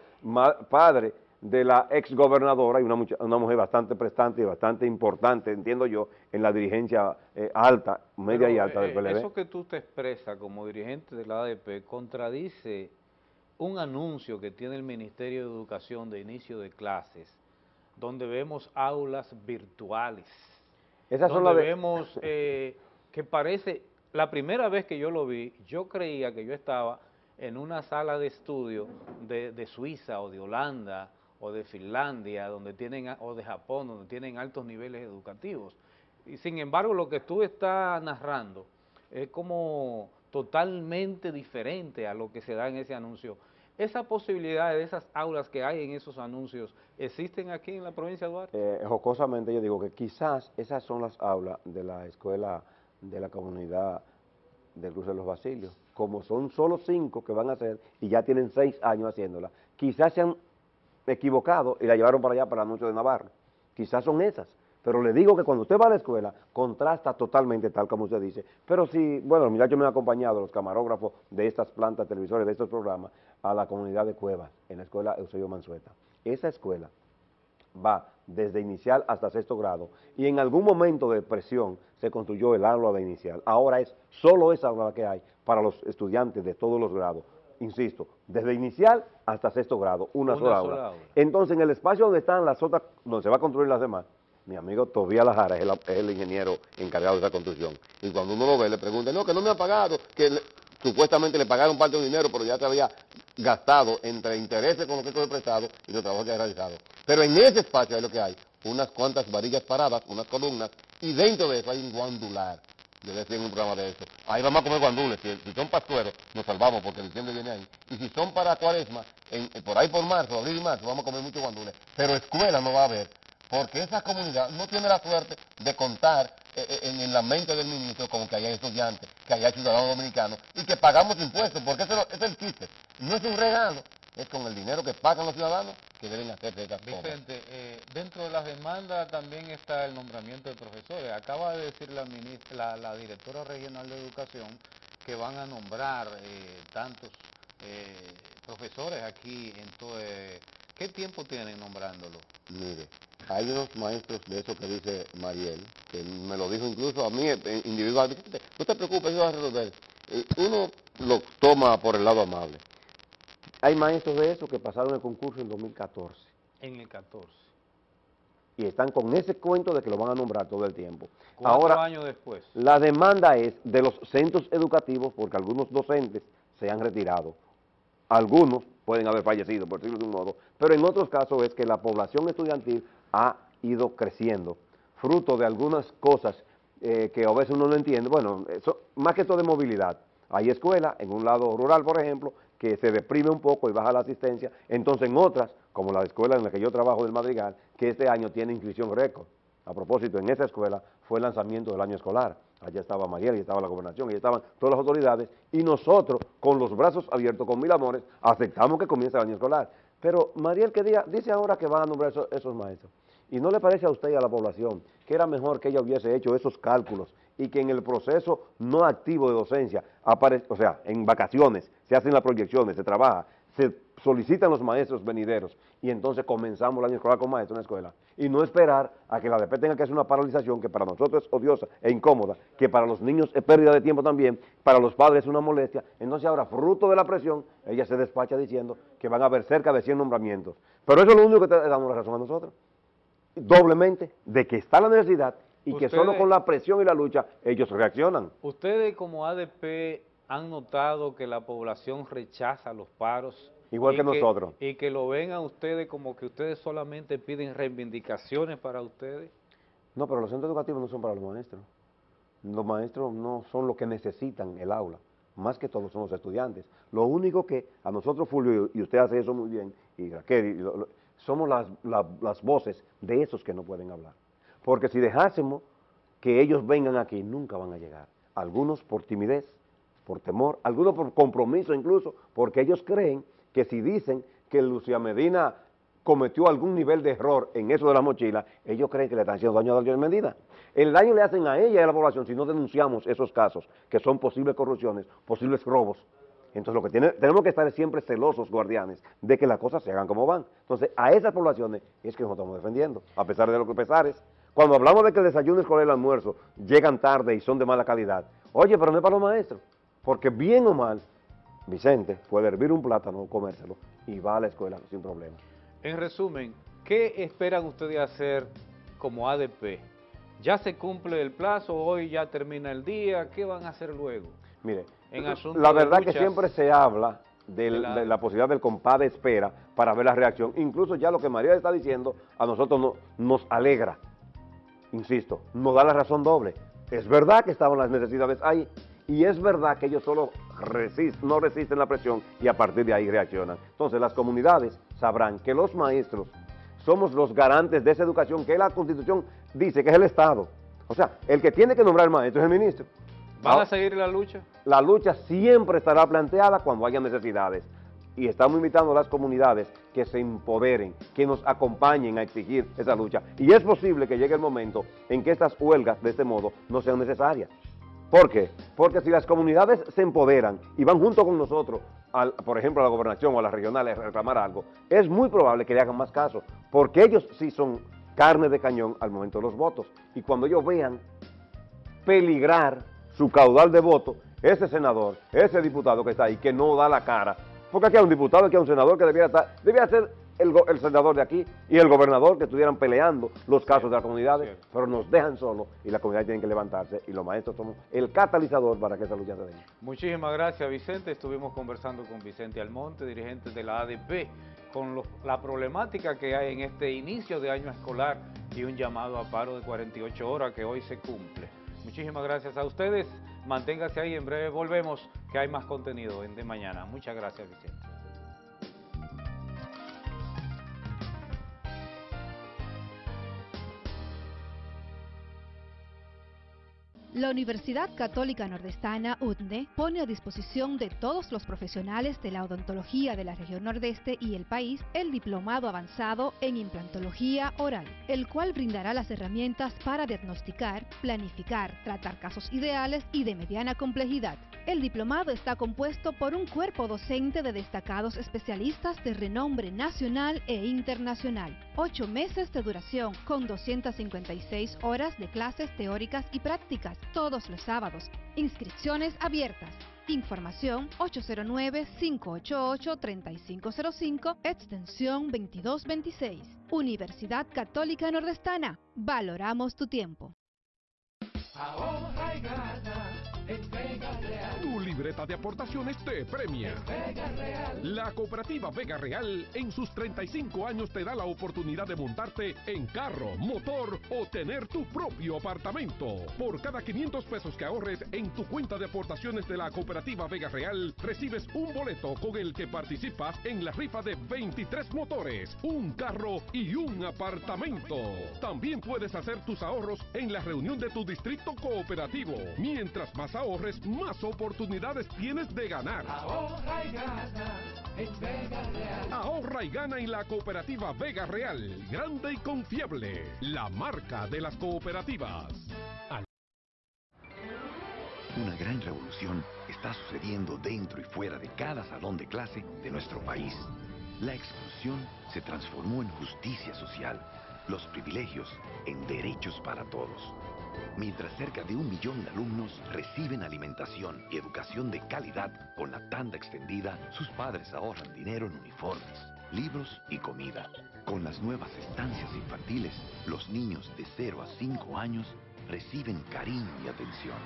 padre de la ex gobernadora y una, una, mujer bastante prestante y bastante importante, entiendo yo, en la dirigencia eh, alta, media y alta del PLD. Eh, eso que tú te expresas como dirigente de la ADP contradice un anuncio que tiene el Ministerio de Educación de inicio de clases, donde vemos aulas virtuales, Esas donde son las vemos eh, que parece, la primera vez que yo lo vi, yo creía que yo estaba en una sala de estudio de, de Suiza o de Holanda, o de Finlandia, donde tienen, o de Japón, donde tienen altos niveles educativos. Y sin embargo, lo que tú estás narrando es como totalmente diferente a lo que se da en ese anuncio. ¿Esa posibilidad de esas aulas que hay en esos anuncios existen aquí en la provincia de Duarte? Eh, jocosamente yo digo que quizás esas son las aulas de la escuela de la comunidad del Cruce de los Basilios. Como son solo cinco que van a hacer y ya tienen seis años haciéndola, quizás sean equivocado y la llevaron para allá para anuncio de Navarro. Quizás son esas, pero le digo que cuando usted va a la escuela, contrasta totalmente tal como usted dice. Pero si, bueno, los muchachos me han acompañado, los camarógrafos de estas plantas televisores, de estos programas, a la comunidad de Cuevas, en la escuela Eusebio Mansueta. Esa escuela va desde inicial hasta sexto grado y en algún momento de presión se construyó el aula de inicial. Ahora es solo esa aula que hay para los estudiantes de todos los grados insisto, desde inicial hasta sexto grado, una, sola, aula. Entonces, en el espacio donde están las otras, donde se va a construir las demás, mi amigo Tobías Lajara es el, ingeniero encargado de esa construcción. Y cuando uno lo ve, le pregunta, no, que no me ha pagado, que supuestamente le pagaron parte del dinero, pero ya te había gastado entre intereses con lo que he prestado y los trabajos que ha realizado. Pero en ese espacio es lo que hay, unas cuantas varillas paradas, unas columnas, y dentro de eso hay un guandular Debe ser un programa de eso. Ahí vamos a comer guandules. Si, son pastueros, nos salvamos porque diciembre viene ahí. Y si son para cuaresma, en, por ahí por marzo, abril y marzo, vamos a comer muchos guandules. Pero escuela no va a haber, porque esa comunidad no tiene la suerte de contar eh, eh, en, la mente del ministro como que haya estudiantes, que haya ciudadanos dominicanos y que pagamos impuestos, porque ese es el chiste. No es un regalo, es con el dinero que pagan los ciudadanos que deben hacer de esas Vicente, eh, dentro de las demandas también está el nombramiento de profesores. Acaba de decir la, ministra, la, directora regional de educación que van a nombrar eh, tantos eh, profesores aquí en todo... ¿Qué tiempo tienen nombrándolo? Mire, hay unos maestros de eso que dice Mariel, que me lo dijo incluso a mí individualmente, no te preocupes, eso va a resolver. Uno lo toma por el lado amable hay maestros de eso que pasaron el concurso en 2014. En el 14. Y están con ese cuento de que lo van a nombrar todo el tiempo. Cuatro Ahora, años después. La demanda es de los centros educativos, porque algunos docentes se han retirado. Algunos pueden haber fallecido, por decirlo de un modo, pero en otros casos es que la población estudiantil ha ido creciendo, fruto de algunas cosas eh, que a veces uno no entiende. Bueno, eso, más que todo de movilidad. Hay escuelas, en un lado rural, por ejemplo, que se deprime un poco y baja la asistencia. Entonces, en otras, como la escuela en la que yo trabajo del Madrigal, que este año tiene inscripción récord. A propósito, en esa escuela fue el lanzamiento del año escolar. Allá estaba Mariel, y estaba la gobernación, y estaban todas las autoridades, y nosotros, con los brazos abiertos, con mil amores, aceptamos que comience el año escolar. Pero Mariel, ¿qué día? Dice ahora que van a nombrar esos, esos maestros. ¿Y no le parece a usted y a la población que era mejor que ella hubiese hecho esos cálculos y que en el proceso no activo de docencia, o sea, en vacaciones, se hacen las proyecciones, se trabaja, se solicitan los maestros venideros y entonces comenzamos el año escolar con maestros en la escuela. Y no esperar a que la DP tenga que hacer una paralización que para nosotros es odiosa e incómoda, que para los niños es pérdida de tiempo también, para los padres es una molestia, entonces ahora fruto de la presión, ella se despacha diciendo que van a haber cerca de 100 nombramientos, pero eso es lo único que te damos la razón a nosotros, doblemente, de que está la necesidad y que solo con la presión y la lucha ellos reaccionan. Ustedes como ADP han notado que la población rechaza los paros. Igual que, nosotros. Y que lo ven a ustedes como que ustedes solamente piden reivindicaciones para ustedes. No, pero los centros educativos no son para los maestros. Los maestros no son los que necesitan el aula. Más que todos son los estudiantes. Lo único que a nosotros, Fulvio, y usted hace eso muy bien, y Raquel, somos las, las voces de esos que no pueden hablar. Porque si dejásemos que ellos vengan aquí, nunca van a llegar. Algunos por timidez, por temor, algunos por compromiso incluso, porque ellos creen que si dicen que Lucía Medina cometió algún nivel de error en eso de la mochila, ellos creen que le están haciendo daño a Lucía Medina. El daño le hacen a ella y a la población si no denunciamos esos casos, que son posibles corrupciones, posibles robos. Entonces lo que tiene, tenemos que estar siempre celosos, guardianes, de que las cosas se hagan como van. Entonces a esas poblaciones es que nos estamos defendiendo, a pesar de lo que pesares. Cuando hablamos de que el desayuno escolar y el almuerzo llegan tarde y son de mala calidad, oye, pero no es para los maestros, porque bien o mal, Vicente puede hervir un plátano, comérselo y va a la escuela sin problema. En resumen, ¿qué esperan ustedes hacer como ADP? ¿Ya se cumple el plazo? ¿Hoy ya termina el día? ¿Qué van a hacer luego? Mire, la verdad que siempre se habla de la, posibilidad del compadre de espera para ver la reacción. Incluso ya lo que María está diciendo a nosotros nos alegra. Insisto, nos da la razón doble. Es verdad que estaban las necesidades ahí y es verdad que ellos solo no resisten la presión y a partir de ahí reaccionan. Entonces las comunidades sabrán que los maestros somos los garantes de esa educación que la Constitución dice que es el Estado. O sea, el que tiene que nombrar maestro es el ministro. ¿Van a seguir la lucha? La lucha siempre estará planteada cuando haya necesidades. Y estamos invitando a las comunidades que se empoderen, que nos acompañen a exigir esa lucha. Y es posible que llegue el momento en que estas huelgas de este modo no sean necesarias. ¿Por qué? Porque si las comunidades se empoderan y van junto con nosotros, por ejemplo a la gobernación o a las regionales a reclamar algo, es muy probable que le hagan más caso, porque ellos sí son carne de cañón al momento de los votos. Y cuando ellos vean peligrar su caudal de votos, ese senador, ese diputado que está ahí, que no da la cara, porque aquí hay un diputado, aquí hay un senador que debiera estar, debiera ser el, senador de aquí y el gobernador que estuvieran peleando los casos de las comunidades, pero nos dejan solos y la comunidad tiene que levantarse y los maestros somos el catalizador para que esa lucha se dé. Muchísimas gracias Vicente, estuvimos conversando con Vicente Almonte, dirigente de la ADP, con la problemática que hay en este inicio de año escolar y un llamado a paro de 48 horas que hoy se cumple. Muchísimas gracias a ustedes. Manténgase ahí, en breve volvemos, que hay más contenido en de mañana. Muchas gracias, Vicente. La Universidad Católica Nordestana, UTNE, pone a disposición de todos los profesionales de la odontología de la región nordeste y el país el diplomado avanzado en implantología oral, el cual brindará las herramientas para diagnosticar, planificar, tratar casos ideales y de mediana complejidad. El diplomado está compuesto por un cuerpo docente de destacados especialistas de renombre nacional e internacional. Ocho meses de duración con 256 horas de clases teóricas y prácticas todos los sábados. Inscripciones abiertas. Información 809-588-3505, extensión 2226. Universidad Católica Nordestana. Valoramos tu tiempo. Tu libreta de aportaciones te premia. La cooperativa Vega Real en sus 35 años te da la oportunidad de montarte en carro, motor o tener tu propio apartamento. Por cada 500 pesos que ahorres en tu cuenta de aportaciones de la cooperativa Vega Real, recibes un boleto con el que participas en la rifa de 23 motores, un carro y un apartamento. También puedes hacer tus ahorros en la reunión de tu distrito cooperativo. Mientras más ahorres, más oportunidades tienes de ganar. Ahorra y gana en Vega Real. Ahorra y gana en la cooperativa Vega Real, grande y confiable, la marca de las cooperativas. Una gran revolución está sucediendo dentro y fuera de cada salón de clase de nuestro país. La exclusión se transformó en justicia social, los privilegios en derechos para todos. Mientras cerca de un millón de alumnos reciben alimentación y educación de calidad con la tanda extendida, sus padres ahorran dinero en uniformes, libros y comida. Con las nuevas estancias infantiles, los niños de 0 a 5 años reciben cariño y atención,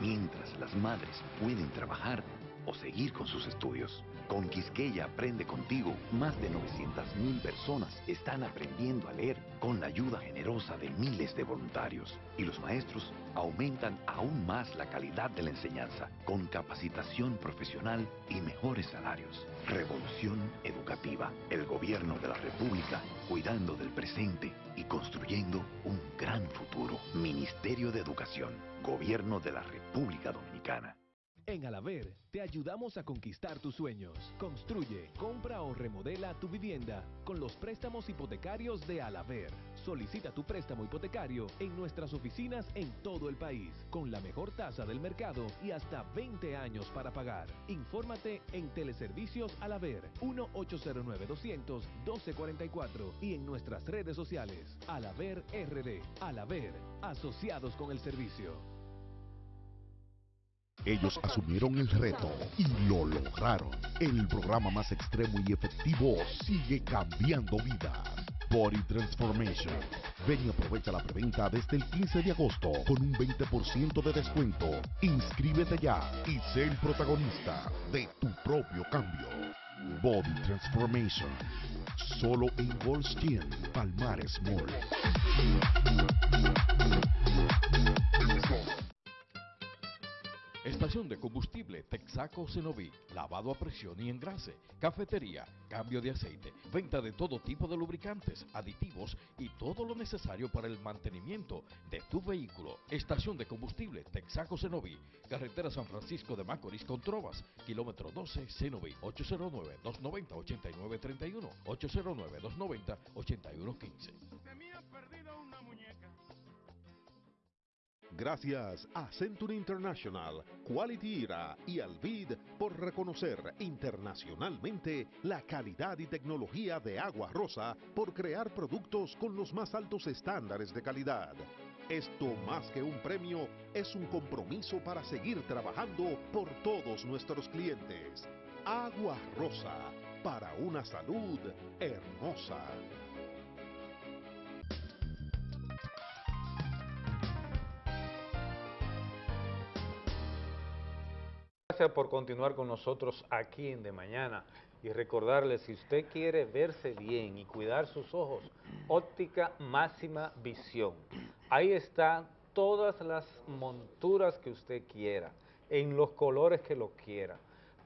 mientras las madres pueden trabajar o seguir con sus estudios. Con Quisqueya Aprende Contigo, más de 900.000 personas están aprendiendo a leer con la ayuda generosa de miles de voluntarios. Y los maestros aumentan aún más la calidad de la enseñanza, con capacitación profesional y mejores salarios. Revolución Educativa, el gobierno de la República, cuidando del presente y construyendo un gran futuro. Ministerio de Educación, Gobierno de la República Dominicana. En Alaver te ayudamos a conquistar tus sueños. Construye, compra o remodela tu vivienda con los préstamos hipotecarios de Alaver. Solicita tu préstamo hipotecario en nuestras oficinas en todo el país, con la mejor tasa del mercado y hasta 20 años para pagar. Infórmate en Teleservicios Alaver 1-809-200-1244 y en nuestras redes sociales. Alaver RD. Alaver, asociados con el servicio. Ellos asumieron el reto y lo lograron. El programa más extremo y efectivo sigue cambiando vidas. Body Transformation. Ven y aprovecha la preventa desde el 15 de agosto con un 20% de descuento. Inscríbete ya y sé el protagonista de tu propio cambio. Body Transformation. Solo en Goldstein, Palmares Mall. Estación de combustible Texaco Cenoví, lavado a presión y engrase, cafetería, cambio de aceite, venta de todo tipo de lubricantes, aditivos y todo lo necesario para el mantenimiento de tu vehículo. Estación de combustible Texaco Cenoví, carretera San Francisco de Macorís con Trovas, kilómetro 12 Cenoví, 809-290-8931, 809-290-8115. Gracias a Century International, Quality IRA y Alvid por reconocer internacionalmente la calidad y tecnología de Agua Rosa por crear productos con los más altos estándares de calidad. Esto más que un premio es un compromiso para seguir trabajando por todos nuestros clientes. Agua Rosa, para una salud hermosa. Gracias por continuar con nosotros aquí en De Mañana y recordarles, si usted quiere verse bien y cuidar sus ojos, óptica máxima visión. Ahí están todas las monturas que usted quiera, en los colores que lo quiera,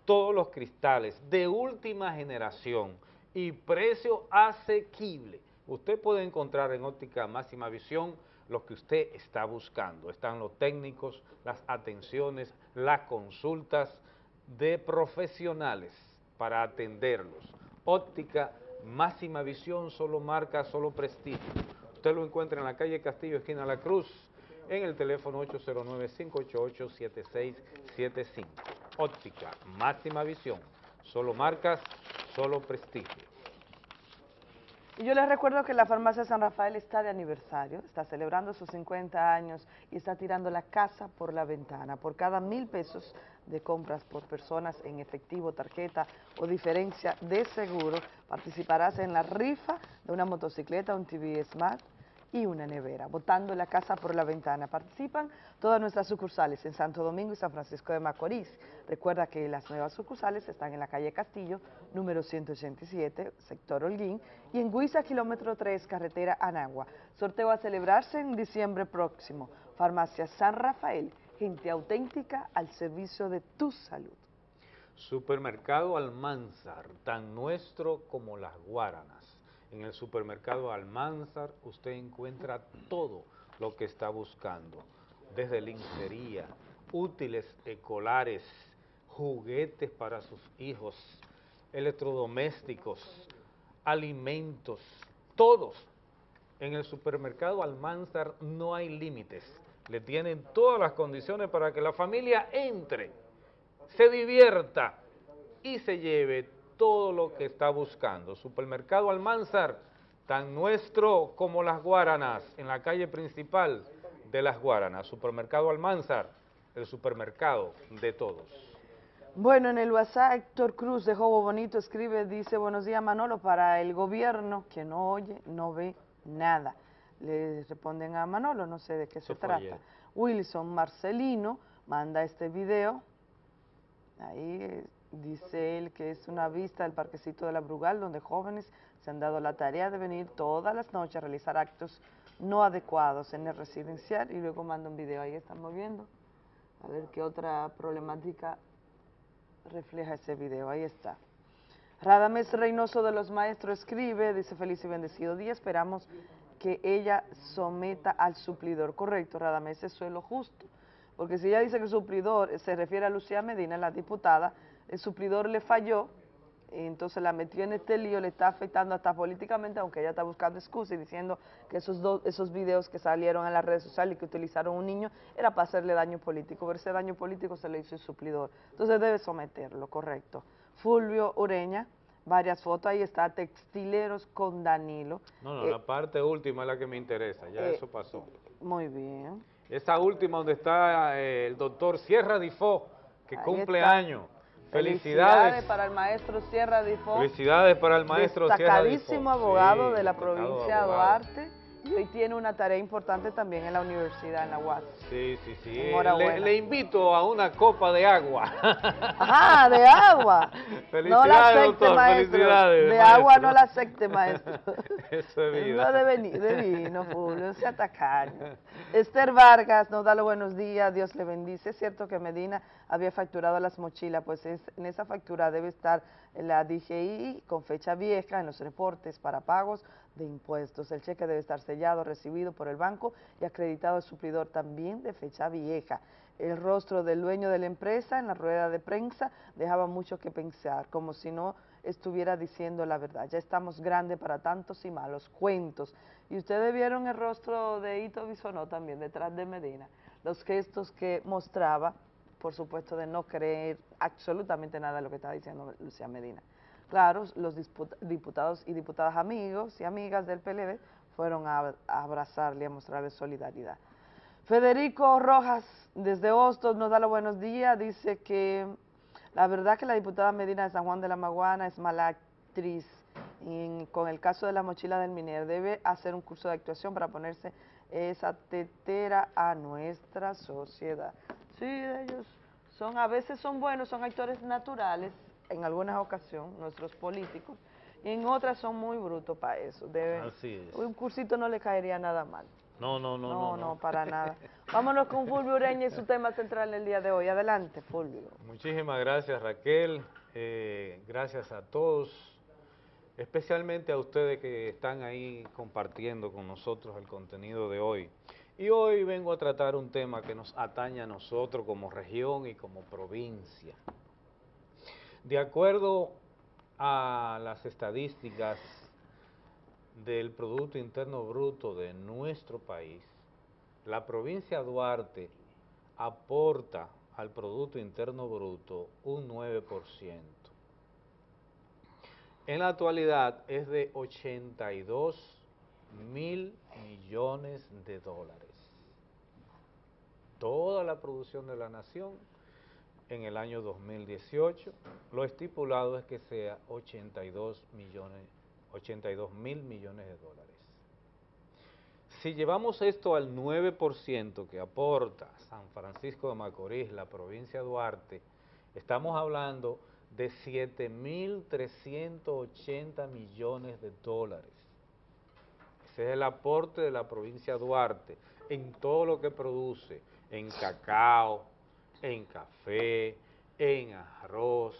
todos los cristales de última generación y precio asequible. Usted puede encontrar en óptica máxima visión lo que usted está buscando. Están los técnicos, las atenciones, las consultas de profesionales para atenderlos. Óptica, máxima visión, solo marca, solo prestigio. Usted lo encuentra en la calle Castillo, esquina La Cruz, en el teléfono 809-588-7675. Óptica, máxima visión, solo marcas, solo prestigio. Y yo les recuerdo que la farmacia San Rafael está de aniversario, está celebrando sus 50 años y está tirando la casa por la ventana. Por cada mil pesos de compras por personas en efectivo, tarjeta o diferencia de seguro, participarás en la rifa de una motocicleta, un TV Smart y una nevera, botando la casa por la ventana. Participan todas nuestras sucursales en Santo Domingo y San Francisco de Macorís. Recuerda que las nuevas sucursales están en la calle Castillo, número 187, sector Holguín, y en Guisa, kilómetro 3, carretera Anagua. Sorteo a celebrarse en diciembre próximo. Farmacia San Rafael, gente auténtica al servicio de tu salud. Supermercado Almanzar, tan nuestro como las Guaranas. En el supermercado Almanzar usted encuentra todo lo que está buscando, desde lincería, útiles escolares, juguetes para sus hijos, electrodomésticos, alimentos, todos. En el supermercado Almanzar no hay límites, le tienen todas las condiciones para que la familia entre, se divierta y se lleve todo lo que está buscando. Supermercado Almanzar, tan nuestro como las Guaranas, en la calle principal de las Guaranas. Supermercado Almanzar, el supermercado de todos. Bueno, en el WhatsApp, Héctor Cruz de Jobo Bonito escribe, dice, buenos días Manolo, para el gobierno que no oye, no ve nada. Le responden a Manolo, no sé de qué se trata. Wilson Marcelino manda este video, ahí Dice él que es una vista del parquecito de la Brugal donde jóvenes se han dado la tarea de venir todas las noches a realizar actos no adecuados en el residencial y luego manda un video, ahí estamos viendo. A ver qué otra problemática refleja ese video, ahí está. Radames Reynoso de los Maestros escribe, dice feliz y bendecido día, esperamos que ella someta al suplidor. Correcto, Radames, eso es lo justo. Porque si ella dice que suplidor se refiere a Lucía Medina, la diputada, el suplidor le falló, y entonces la metió en este lío, le está afectando hasta políticamente, aunque ella está buscando excusas y diciendo que esos, dos, esos videos que salieron en las redes sociales y que utilizaron un niño era para hacerle daño político, pero ese daño político se le hizo el suplidor. Entonces debe someterlo, correcto. Fulvio Ureña, varias fotos, ahí está, textileros con Danilo. No, no, la eh, parte última es la que me interesa, ya eh, eso pasó. Muy bien. Esa última donde está eh, el doctor Sierra Difó, que cumple años. Felicidades. para el maestro Sierra Difo. Felicidades para el maestro Sierra Difo. abogado de la provincia de Duarte y hoy tiene una tarea importante también en la universidad, en la UAS. Sí, sí, sí. Le, le, invito a una copa de agua. Ajá, de agua. Felicidades, no la acepte, doctor. Maestro. Felicidades, de agua no la acepte, maestro. Eso es vida. No de, de vino, Julio, se atacaño. Esther Vargas nos da los buenos días, Dios le bendice. Es cierto que Medina había facturado las mochilas, pues es, en esa factura debe estar la DGI con fecha vieja en los reportes para pagos de impuestos. El cheque debe estar sellado, recibido por el banco y acreditado al suplidor también de fecha vieja. El rostro del dueño de la empresa en la rueda de prensa dejaba mucho que pensar, como si no estuviera diciendo la verdad. Ya estamos grandes para tantos y malos cuentos. Y ustedes vieron el rostro de Ito Bisonó también detrás de Medina, los gestos que mostraba, por supuesto, de no creer absolutamente nada de lo que estaba diciendo Lucía Medina. Los diputados y diputadas amigos y amigas del PLD fueron a, abrazarle, a mostrarle solidaridad. Federico Rojas, desde Hostos, nos da los buenos días, dice que la verdad que la diputada Medina de San Juan de la Maguana es mala actriz y con el caso de la mochila del minero debe hacer un curso de actuación para ponerse esa tetera a nuestra sociedad. Sí, ellos son, a veces son buenos, son actores naturales, en algunas ocasiones, nuestros políticos, y en otras son muy brutos para eso. Así es. Un cursito no le caería nada mal. No, no, no, no. No, no, para nada. Vámonos con Fulvio Ureña y su tema central en el día de hoy. Adelante, Fulvio. Muchísimas gracias, Raquel. Eh, gracias a todos, especialmente a ustedes que están ahí compartiendo con nosotros el contenido de hoy. Y hoy vengo a tratar un tema que nos atañe a nosotros como región y como provincia. De acuerdo a las estadísticas del Producto Interno Bruto de nuestro país, la provincia de Duarte aporta al Producto Interno Bruto un 9%. En la actualidad es de 82 mil millones de dólares. Toda la producción de la nación en el año 2018. Lo estipulado es que sea 82 millones, 82 mil millones de dólares. Si llevamos esto al 9% que aporta San Francisco de Macorís, la provincia de Duarte, estamos hablando de 7.380 millones de dólares. Ese es el aporte de la provincia de Duarte en todo lo que produce, en cacao, en café, en arroz,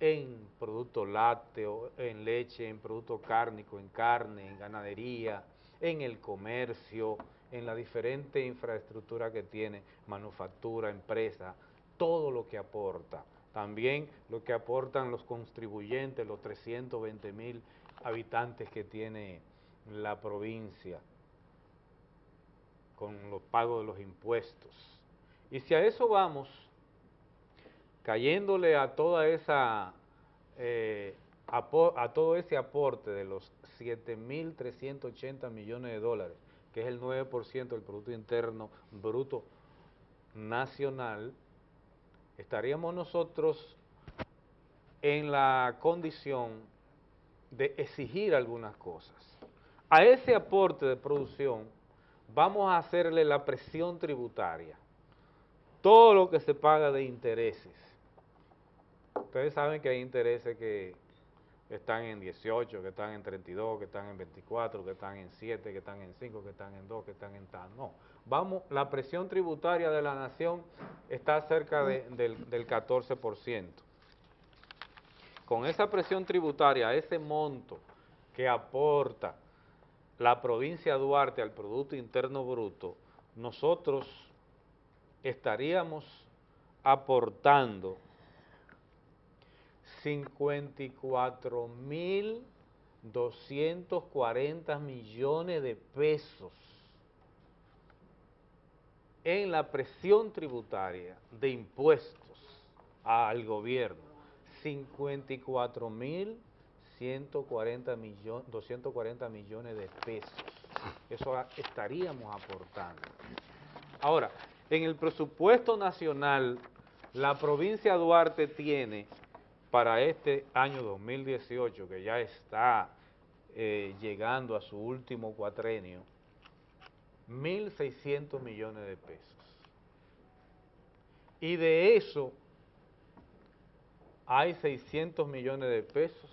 en producto lácteo, en leche, en producto cárnico, en carne, en ganadería, en el comercio, en la diferente infraestructura que tiene, manufactura, empresa, todo lo que aporta. También lo que aportan los contribuyentes, los 320 mil habitantes que tiene la provincia con los pagos de los impuestos. Y si a eso vamos, cayéndole eh, a todo ese aporte de los 7.380 millones de dólares, que es el 9% del Producto Interno Bruto Nacional, estaríamos nosotros en la condición de exigir algunas cosas. A ese aporte de producción vamos a hacerle la presión tributaria, todo lo que se paga de intereses. Ustedes saben que hay intereses que están en 18, que están en 32, que están en 24, que están en 7, que están en 5, que están en 2, que están en tal. No, vamos, la presión tributaria de la nación está cerca del, del 14%. Con esa presión tributaria, ese monto que aporta la provincia de Duarte al Producto Interno Bruto, nosotros estaríamos aportando 54.240 millones de pesos en la presión tributaria de impuestos al gobierno. 54.140 millones, 240 millones de pesos. Eso estaríamos aportando. Ahora, en el presupuesto nacional, la provincia de Duarte tiene para este año 2018, que ya está eh, llegando a su último cuatrenio, 1.600 millones de pesos. Y de eso hay 600 millones de pesos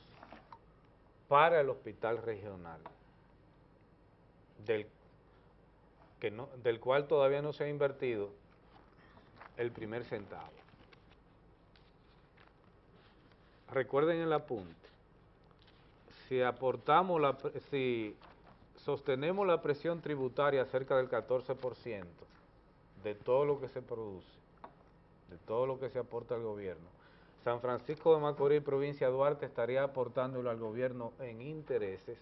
para el hospital regional, del, que no, del cual todavía no se ha invertido el primer centavo recuerden el apunte, si aportamos, si sostenemos la presión tributaria cerca del 14% de todo lo que se produce, de todo lo que se aporta al gobierno, San Francisco de Macorís, provincia de Duarte, estaría aportándolo al gobierno en intereses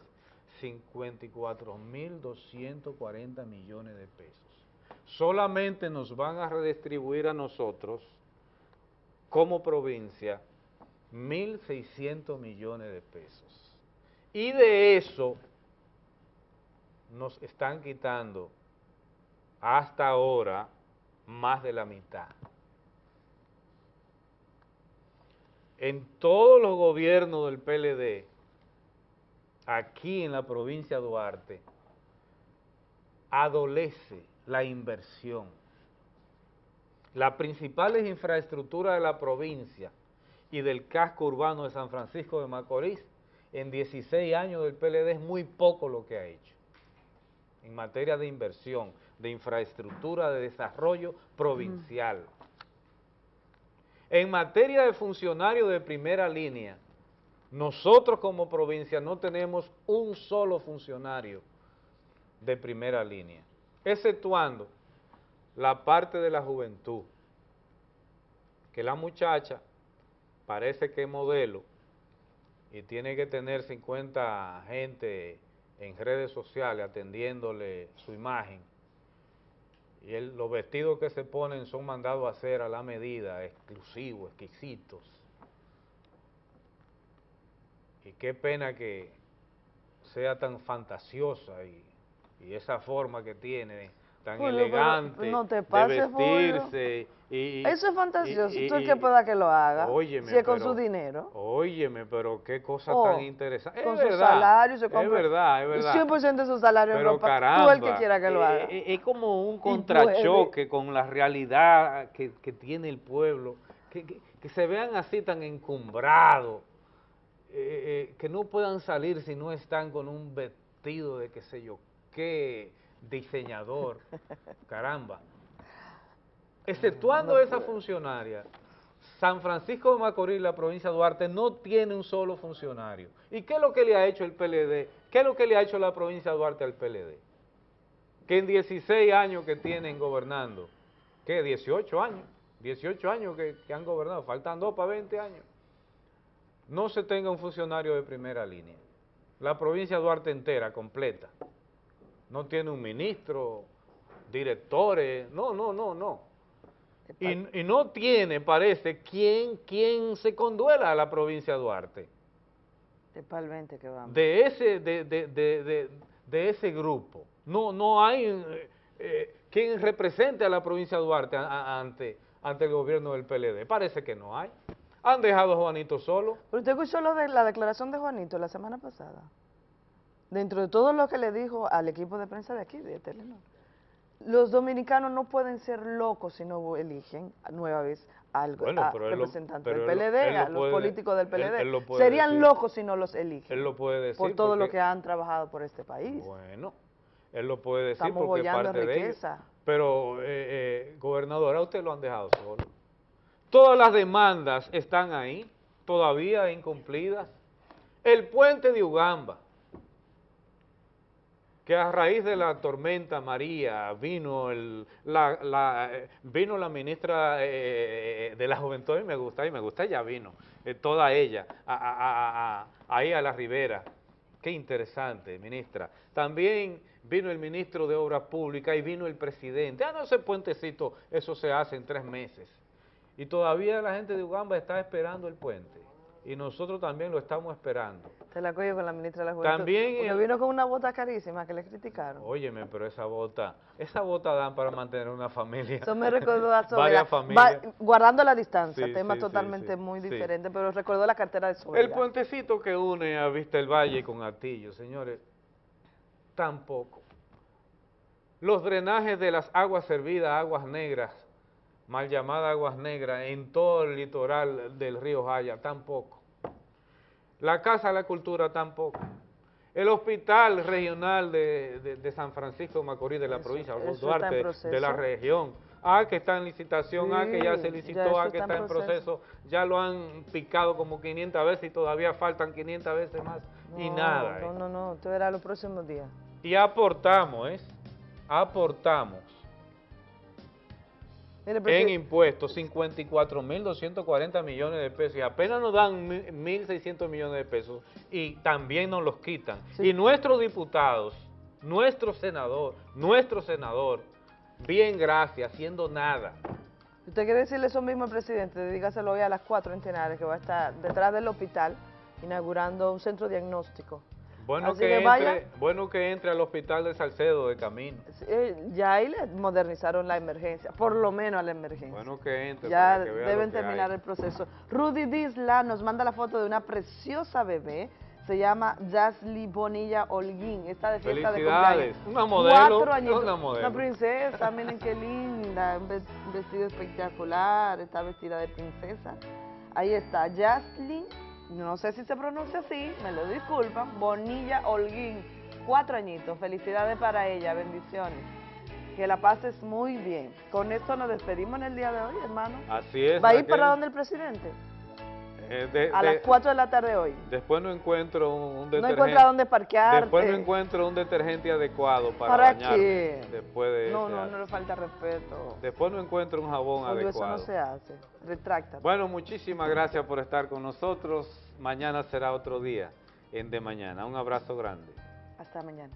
54.240 millones de pesos. Solamente nos van a redistribuir a nosotros, como provincia, 1.600 millones de pesos. Y de eso nos están quitando hasta ahora más de la mitad. En todos los gobiernos del PLD, aquí en la provincia de Duarte, adolece la inversión. Las principales infraestructuras de la provincia y del casco urbano de San Francisco de Macorís, en 16 años del PLD es muy poco lo que ha hecho en materia de inversión, de infraestructura, de desarrollo provincial. En materia de funcionarios de primera línea, nosotros como provincia no tenemos un solo funcionario de primera línea, exceptuando la parte de la juventud, que la muchacha parece que modelo y tiene que tener 50 gente en redes sociales atendiéndole su imagen y los vestidos que se ponen son mandados a hacer a la medida, exclusivos, exquisitos. Y qué pena que sea tan fantasiosa y, y esa forma que tiene tan Julio, elegante no te pases, vestirse. Y, Eso es fantasioso. y- ¿Tú y- el que pueda que lo haga? Óyeme, si es con pero- su dinero. Óyeme, pero qué cosa Oh, tan interesante. con es su verdad, salario se es compra verdad, es verdad. 100% de su salario en Pero ropa. caramba, Tú el que quiera que lo eh, haga. eh, es como un contrachoque con la realidad que, que tiene el pueblo, que, que- que se vean así tan encumbrados, eh, eh, que no puedan salir si no están con un vestido de qué sé yo qué diseñador, caramba. Exceptuando esa funcionaria, San Francisco de Macorís, la provincia de Duarte, no tiene un solo funcionario. ¿Y qué es lo que le ha hecho el PLD? ¿Qué es lo que le ha hecho la provincia de Duarte al PLD? Que en 16 años que tienen gobernando, ¿qué? 18 años, 18 años que, que han gobernado, faltan dos para 20 años, no se tenga un funcionario de primera línea. La provincia de Duarte entera, completa. No tiene un ministro, directores, no, no, no, no. Y, y no tiene, parece, quien, quien se conduela a la provincia de Duarte. Es para el 20 que vamos. De ese, de, de, de, de, de ese grupo. No, no hay eh, eh, quien represente a la provincia de Duarte a- a- ante, ante el gobierno del PLD. Parece que no hay. Han dejado a Juanito solo. ¿Pero usted escuchó lo de la declaración de Juanito la semana pasada? Dentro de todo lo que le dijo al equipo de prensa de aquí, de Telenor. Los dominicanos no pueden ser locos si no eligen nueva vez al Bueno, pero del PLD, él a los puede- políticos del PLD. él lo puede Serían decir. locos si no los eligen. Él lo puede decir. por todo lo que han trabajado por este país. Bueno, él lo puede decir Estamos porque parte de ellos. Pero, eh, eh, gobernador, a usted lo han dejado solo. Todas las demandas están ahí, todavía incumplidas. El puente de Ugamba, que a raíz de la tormenta María vino el, la, eh, vino la ministra eh, de la Juventud, y me gusta, y me gusta, ella vino, eh, toda ella, a- a- a- a- ahí a la ribera. Qué interesante, ministra. También vino el ministro de Obras Públicas y vino el presidente. Ah, no, ese puentecito, eso se hace en tres meses. Y todavía la gente de Ugamba está esperando el puente. Y nosotros también lo estamos esperando. Se la cogió con la ministra de la Juventud. También vino con una bota carísima que le criticaron. Óyeme, pero esa bota, esa bota dan para mantener una familia. Eso me recordó a. Varias Va- familias. guardando la distancia, Sí, tema sí, totalmente sí, muy sí. diferente, pero recordó la cartera de Sobeida. El puentecito que une a Vista el Valle con Atillo, señores, tampoco. Los drenajes de las aguas servidas, aguas negras, mal llamadas aguas negras, en todo el litoral del río Jaya, tampoco. La Casa de la Cultura, tampoco. El Hospital Regional de, de- de San Francisco de Macorís, de la provincia, eso Los está Duarte, de la región. Ah, que está en licitación, ah, que ya Sí, se ya licitó, eso ah, que está está en proceso. proceso. Ya lo han picado como 500 veces y todavía faltan 500 veces más. y No, nada. No, eh. no, no, tú verás los próximos días. Y aportamos, ¿eh? Aportamos en impuestos 54.240 millones de pesos y apenas nos dan mi- 1.600 millones de pesos y también nos los quitan. Y nuestros diputados, nuestro senador, nuestro senador, bien gracias, haciendo nada. usted quiere decirle eso mismo al presidente, dígaselo hoy a las 4 en Tenares, que va a estar detrás del hospital inaugurando un centro diagnóstico. Bueno Así que, que entre, vaya. bueno que entre al hospital de Salcedo de camino. Eh, ya ahí le modernizaron la emergencia, por lo menos a la emergencia. Bueno que entre. Ya que deben terminar hay. el proceso. Rudy Disla nos manda la foto de una preciosa bebé. Se llama Jasly Bonilla Holguín. Está de fiesta de cumpleaños. Una modelo, Cuatro añitos. una modelo. princesa, miren qué linda. Un vestido espectacular. Está vestida de princesa. Ahí está, Jasly. No sé si se pronuncia así, me lo disculpan. Bonilla Holguín. Cuatro añitos. Felicidades para ella. Bendiciones. Que la pases muy bien. Con esto nos despedimos en el día de hoy, hermano. Así es. ¿Va a ir para donde el presidente? Eh, de- A de- las 4 de la tarde hoy. Después no encuentro un, un No detergente. encuentra dónde parquear. Después no encuentro un detergente adecuado para, ¿Para bañarme qué? Después de No, no, no le falta respeto. Después no encuentro un jabón Julio, eso adecuado. no se hace. Retráctate. Bueno, muchísimas gracias por estar con nosotros. Mañana será otro día en De Mañana. Un abrazo grande. Hasta mañana.